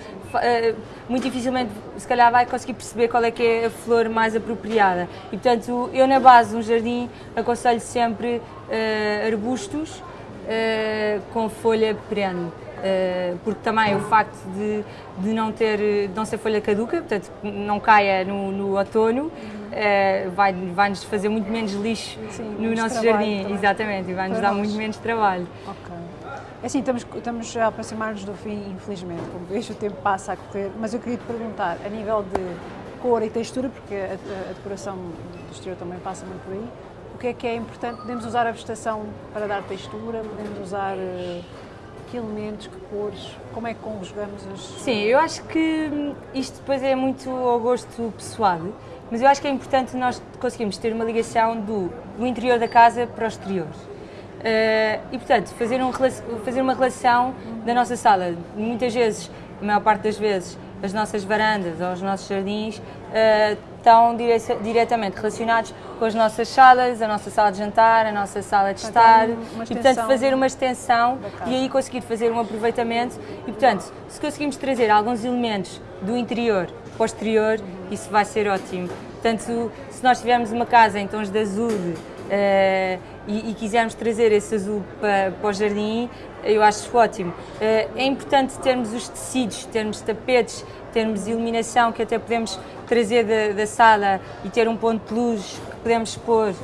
muito dificilmente, se calhar, vai conseguir perceber qual é que é a flor mais apropriada. E, portanto, eu na base de um jardim aconselho sempre uh, arbustos uh, com folha perene. Uh, porque também o facto de, de não ter de não ser folha caduca, portanto não caia no, no outono, uh, vai, vai nos fazer muito menos lixo Sim, no nosso jardim, também. exatamente, e vai nos dar muito menos trabalho. É assim, estamos, estamos a aproximar-nos do fim, infelizmente, como vejo o tempo passa a correr, mas eu queria te perguntar, a nível de cor e textura, porque a, a, decoração do exterior também passa muito por aí, que é que é importante? Podemos usar a vegetação para dar textura, podemos usar uh, que elementos, que cores, como é que conjugamos as... Sim, eu acho que isto depois é muito ao gosto pessoal, mas eu acho que é importante nós conseguirmos ter uma ligação do, do interior da casa para o exterior. Uh, e, portanto, fazer, um, fazer uma relação da nossa sala. Muitas vezes, a maior parte das vezes, as nossas varandas ou os nossos jardins uh, estão dire diretamente relacionados com as nossas salas, a nossa sala de jantar, a nossa sala de estar e portanto fazer uma extensão e aí conseguir fazer um aproveitamento e portanto se conseguimos trazer alguns elementos do interior para o exterior isso vai ser ótimo. Portanto se nós tivermos uma casa em tons de azul uh, e, e, quisermos trazer esse azul para, para o jardim, eu acho ótimo. Uh, é importante termos os tecidos, termos tapetes, termos iluminação que até podemos trazer da, da sala e ter um ponto de luz que podemos pôr uh,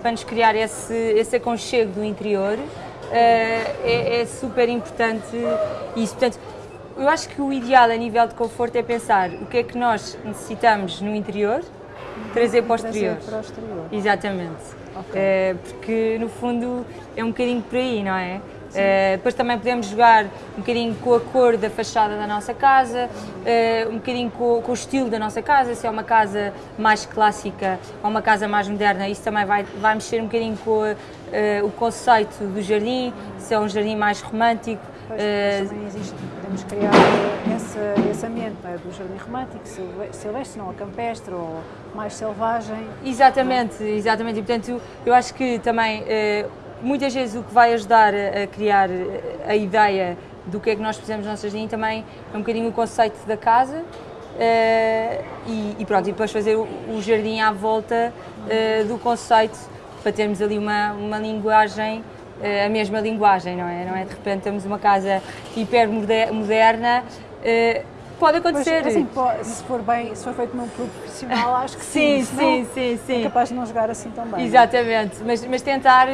para nos criar esse, esse aconchego do interior. É, é, super importante isso. Portanto, eu acho que o ideal a nível de conforto é pensar o que é que nós necessitamos no interior, trazer para o exterior. Para o exterior. Exatamente. Okay. É, porque no fundo é um bocadinho por aí, não é? Uh, depois também podemos jogar um bocadinho com a cor da fachada da nossa casa, uh, um bocadinho com, com, o estilo da nossa casa, se é uma casa mais clássica ou uma casa mais moderna, isso também vai, vai mexer um bocadinho com uh, o conceito do jardim, se é um jardim mais romântico. Pois, também existe, podemos criar esse, esse ambiente é? do jardim romântico, silvestre, não a campestre ou mais selvagem. Exatamente, exatamente. E portanto, eu acho que também muitas vezes o que vai ajudar a, criar a ideia do que é que nós fizemos no nosso jardim também é um bocadinho o conceito da casa uh, e, e, pronto, e depois fazer o, o jardim à volta uh, do conceito para termos ali uma, uma linguagem, uh, a mesma linguagem, não é? Não é de repente temos uma casa hiper moderna pode acontecer. Assim, se for bem, se for feito num clube profissional, acho que sim. Sim, sim, sim, sim. É capaz de não jogar assim tão bem. Exatamente, mas, mas tentar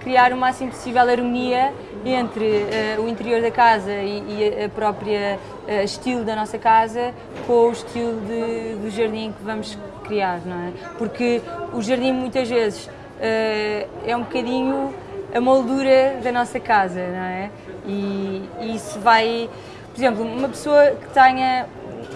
criar o máximo possível harmonia entre uh, o interior da casa e, e a própria uh, estilo da nossa casa com o estilo de, do jardim que vamos criar, não é? Porque o jardim muitas vezes uh, é um bocadinho a moldura da nossa casa, não é? E, e isso vai por exemplo, uma pessoa que tenha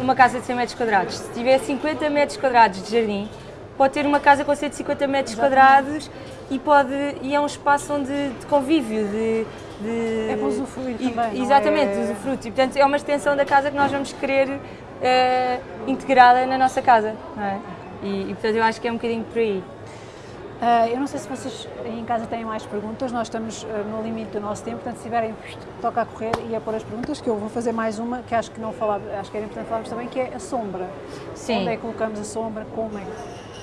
uma casa de 100 metros quadrados, se tiver 50 metros quadrados de jardim, pode ter uma casa com 150 metros Exatamente. quadrados e, pode, e é um espaço onde, de convívio, de, de, é para usufruir e, também. Exatamente, é... usufruto. E, portanto, é uma extensão da casa que nós vamos querer uh, integrá-la na nossa casa. É? E, e, portanto, eu acho que é um bocadinho por aí. Uh, eu não sei se vocês em casa têm mais perguntas, nós estamos uh, no limite do nosso tempo, portanto, se tiverem, toca a correr e a pôr as perguntas, que eu vou fazer mais uma, que acho que não falava, acho que era importante falarmos também, que é a sombra. Sim. Onde é que colocamos a sombra, como é,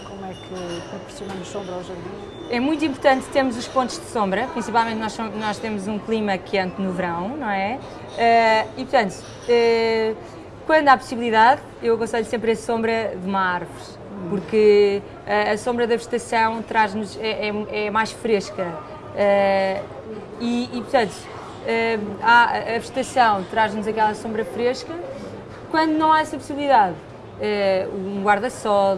como é que proporcionamos sombra ao jardim? É muito importante termos os pontos de sombra, principalmente nós, nós temos um clima quente no verão, não é? Uh, e, portanto, quando há possibilidade, eu aconselho sempre a sombra de uma árvore porque a, a sombra da vegetação traz-nos é, é, é, mais fresca uh, e, e, portanto uh, a, a vegetação traz-nos aquela sombra fresca quando não há essa possibilidade uh, um guarda-sol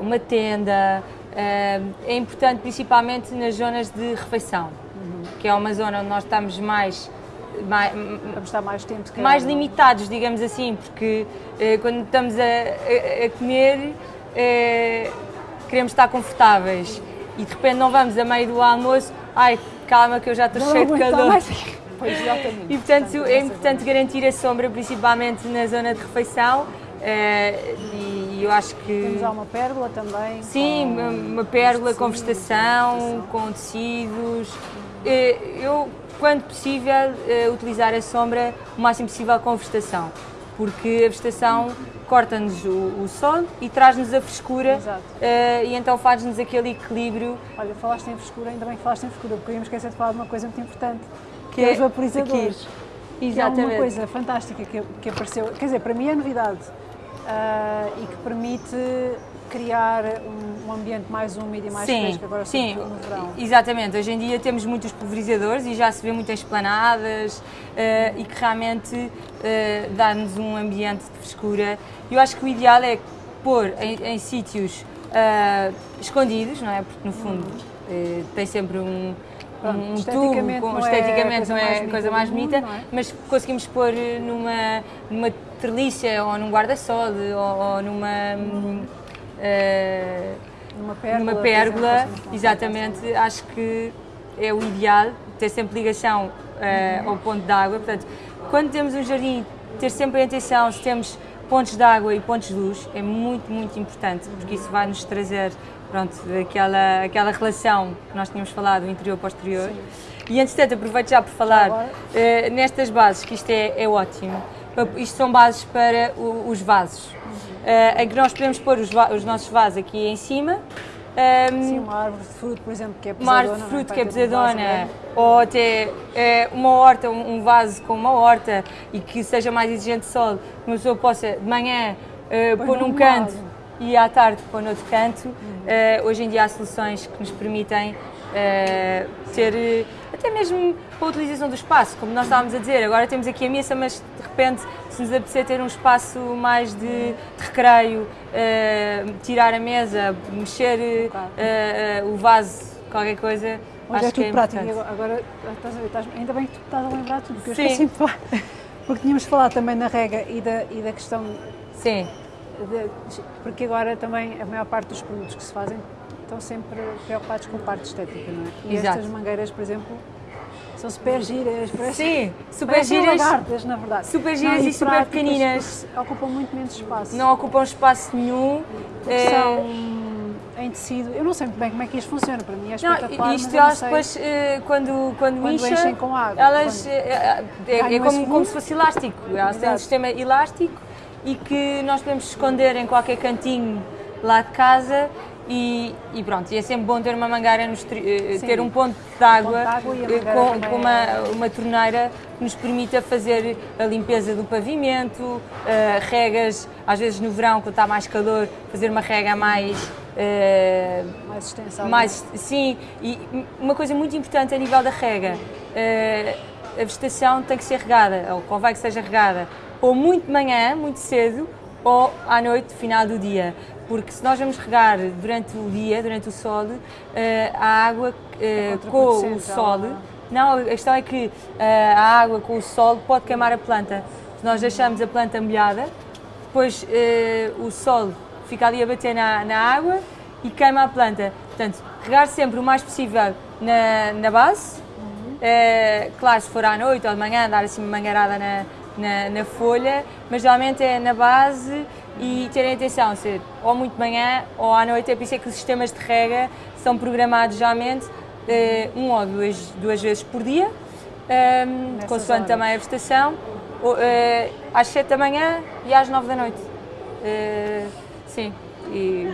uma tenda é importante principalmente nas zonas de refeição uhum. que é uma zona onde nós estamos mais mais, Vamos estar mais tempo mais limitados, digamos assim, porque eh, quando estamos a, a, a comer é, queremos estar confortáveis e de repente não vamos a meio do almoço, ai, calma que eu já estou cheio de calor. Pois, exatamente. E portanto é importante garantir a sombra, principalmente na zona de refeição. É, e eu acho que. Temos uma pérola também. Sim, com... uma pérola com vegetação, com tecidos. É, eu, quando possível, utilizar a sombra o máximo possível com vegetação, porque a vegetação corta-nos o, o, sol e traz-nos a frescura uh, e então faz-nos aquele equilíbrio. Olha, falaste em frescura, ainda bem que falaste em frescura, porque eu ia me esquecer de falar de uma coisa muito importante, que, que é os vaporizadores. Exatamente. Que é uma coisa fantástica que, que apareceu, quer dizer, para mim é novidade uh, e que permite criar um, ambiente mais úmido e mais sim, fresco agora sim, no verão. Exatamente, hoje em dia temos muitos pulverizadores e já se vê muitas esplanadas uh, e que realmente uh, dá-nos um ambiente de frescura. Eu acho que o ideal é pôr em, em sítios uh, escondidos, não é? Porque no fundo uh, tem sempre um, Pronto, um esteticamente tubo, com, é esteticamente não é a coisa do mais bonita, é? mas conseguimos pôr numa, numa treliça ou num guarda-sol ou, ou numa. hum, Numa pérgola. numa pérgola, exatamente, acho que é o ideal ter sempre ligação eh, ao ponto de água. Portanto, quando temos um jardim, ter sempre a atenção se temos pontos de água e pontos de luz é muito, muito importante, porque isso vai nos trazer pronto, aquela, aquela relação que nós tínhamos falado, o interior para o exterior. E entretanto, aproveito já por falar eh, nestas bases, que isto é, é ótimo. Isto são bases para o- os vasos. Eh, em que nós podemos pôr os, os nossos vasos aqui em cima. Ehm, Sim, uma árvore de fruto, por exemplo, que é uma pesadona. árvore de não fruto Para que é um pesadona, ou até eh, uma horta, um um vaso com uma horta e que seja mais exigente de sol, que uma pessoa possa de manhã Põe pôr num canto e à tarde pôr noutro canto. Eh, hoje em dia há soluções que nos permitem eh, ter até mesmo para a utilização do espaço, como nós estávamos a dizer, agora temos aqui a mesa, mas de repente se nos apetecer ter um espaço mais de, de recreio, eh, tirar a mesa, mexer Claro. eh, o vaso, qualquer coisa, acho é tudo prático. importante. E Agora, estás a ver, estás- ainda bem que tu estás a lembrar tudo, porque eu Sim. esqueci de falar. Porque tínhamos falado também na rega e da, e da questão Sim, de- porque agora também a maior parte dos produtos que se fazem estão sempre preocupados com a parte estética, não é? E Exato. estas mangueiras, por exemplo, são super giras, parecem, sim, super parecem giras, lagartas, na verdade. super giras e super pequeninas. Ocupam muito menos espaço. não ocupam espaço nenhum. eh, São em tecido, eu não sei muito bem como é que isto funciona, para mim é Não, espetacular, isto não elas sei. depois, eh, quando, quando, Quando incha, enchem com água, elas, eh, é, é como, como se fosse elástico. Elas têm um sistema elástico e que nós podemos esconder em qualquer cantinho lá de casa e, e pronto, e é sempre bom ter uma mangueira, nos eh, Sim. ter um ponto de água, Ponto de água eh, com, com uma, é- uma torneira que nos permita fazer a limpeza do pavimento, eh, regas, às vezes no verão, quando está mais calor, fazer uma rega mais... eh, mais extensão. mais, sim, e uma coisa muito importante a nível da rega, eh, a vegetação tem que ser regada, ou convém que seja regada, ou muito de manhã, muito cedo, ou à noite, final do dia. Porque se nós vamos regar durante o dia, durante o sol, eh, a água eh, É com o sol, ela- não, a questão é que eh, a água com o sol pode queimar a planta. Se nós deixamos a planta molhada, depois o sol fica ali a bater na, na água e queima a planta. Portanto, regar sempre o mais possível na, na base. Eh, claro, se for à noite ou de manhã, dar assim uma mangueirada na, na, na folha, mas geralmente é na base e terem atenção, ser ou muito de manhã ou à noite, é por isso é que os sistemas de rega são programados geralmente eh, um ou duas, duas vezes por dia, ehm, Nessas consoante horas. também a prestação, eh, às 7 da manhã e às 9 da noite. Eh, sim, e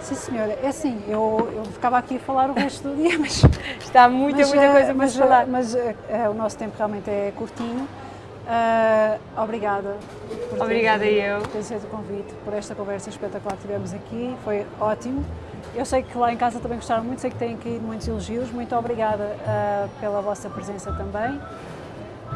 Sim, senhora. É assim, eu, eu ficava aqui a falar o resto do dia, mas. está muita, mas, muita coisa para mas, se falar. Mas o nosso tempo realmente é curtinho. Ah, obrigada. por ter- Obrigada eu. Por aceito o convite, por esta conversa espetacular que tivemos aqui. Foi ótimo. Eu sei que lá em casa também gostaram muito, sei que têm caído muitos elogios. Muito obrigada ah, pela vossa presença também.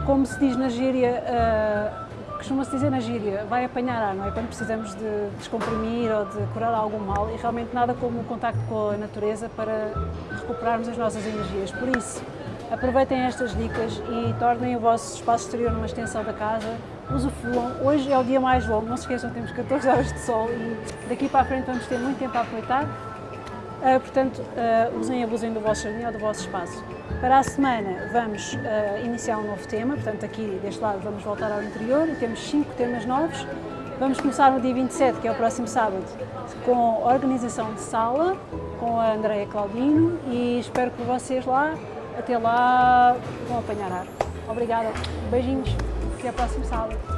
Como se diz na gíria, ah, costuma-se dizer na gíria, vai apanhar ar, não é? Quando precisamos de descomprimir ou de curar algum mal e realmente nada como o contacto com a natureza para recuperarmos as nossas energias. Por isso, aproveitem estas dicas e tornem o vosso espaço exterior numa extensão da casa. Usufruam. Hoje é o dia mais longo, não se esqueçam, temos 14 horas de sol e daqui para a frente vamos ter muito tempo a aproveitar. Uh, portanto, uh, usem e abusem do vosso jardim ou do vosso espaço. Para a semana vamos uh, iniciar um novo tema, portanto aqui deste lado vamos voltar ao interior e temos cinco temas novos. Vamos começar no dia 27, que é o próximo sábado, com organização de sala, com a Andreia Claudino e espero que vocês lá, até lá, vão apanhar ar. Obrigada, beijinhos, até ao próximo sábado.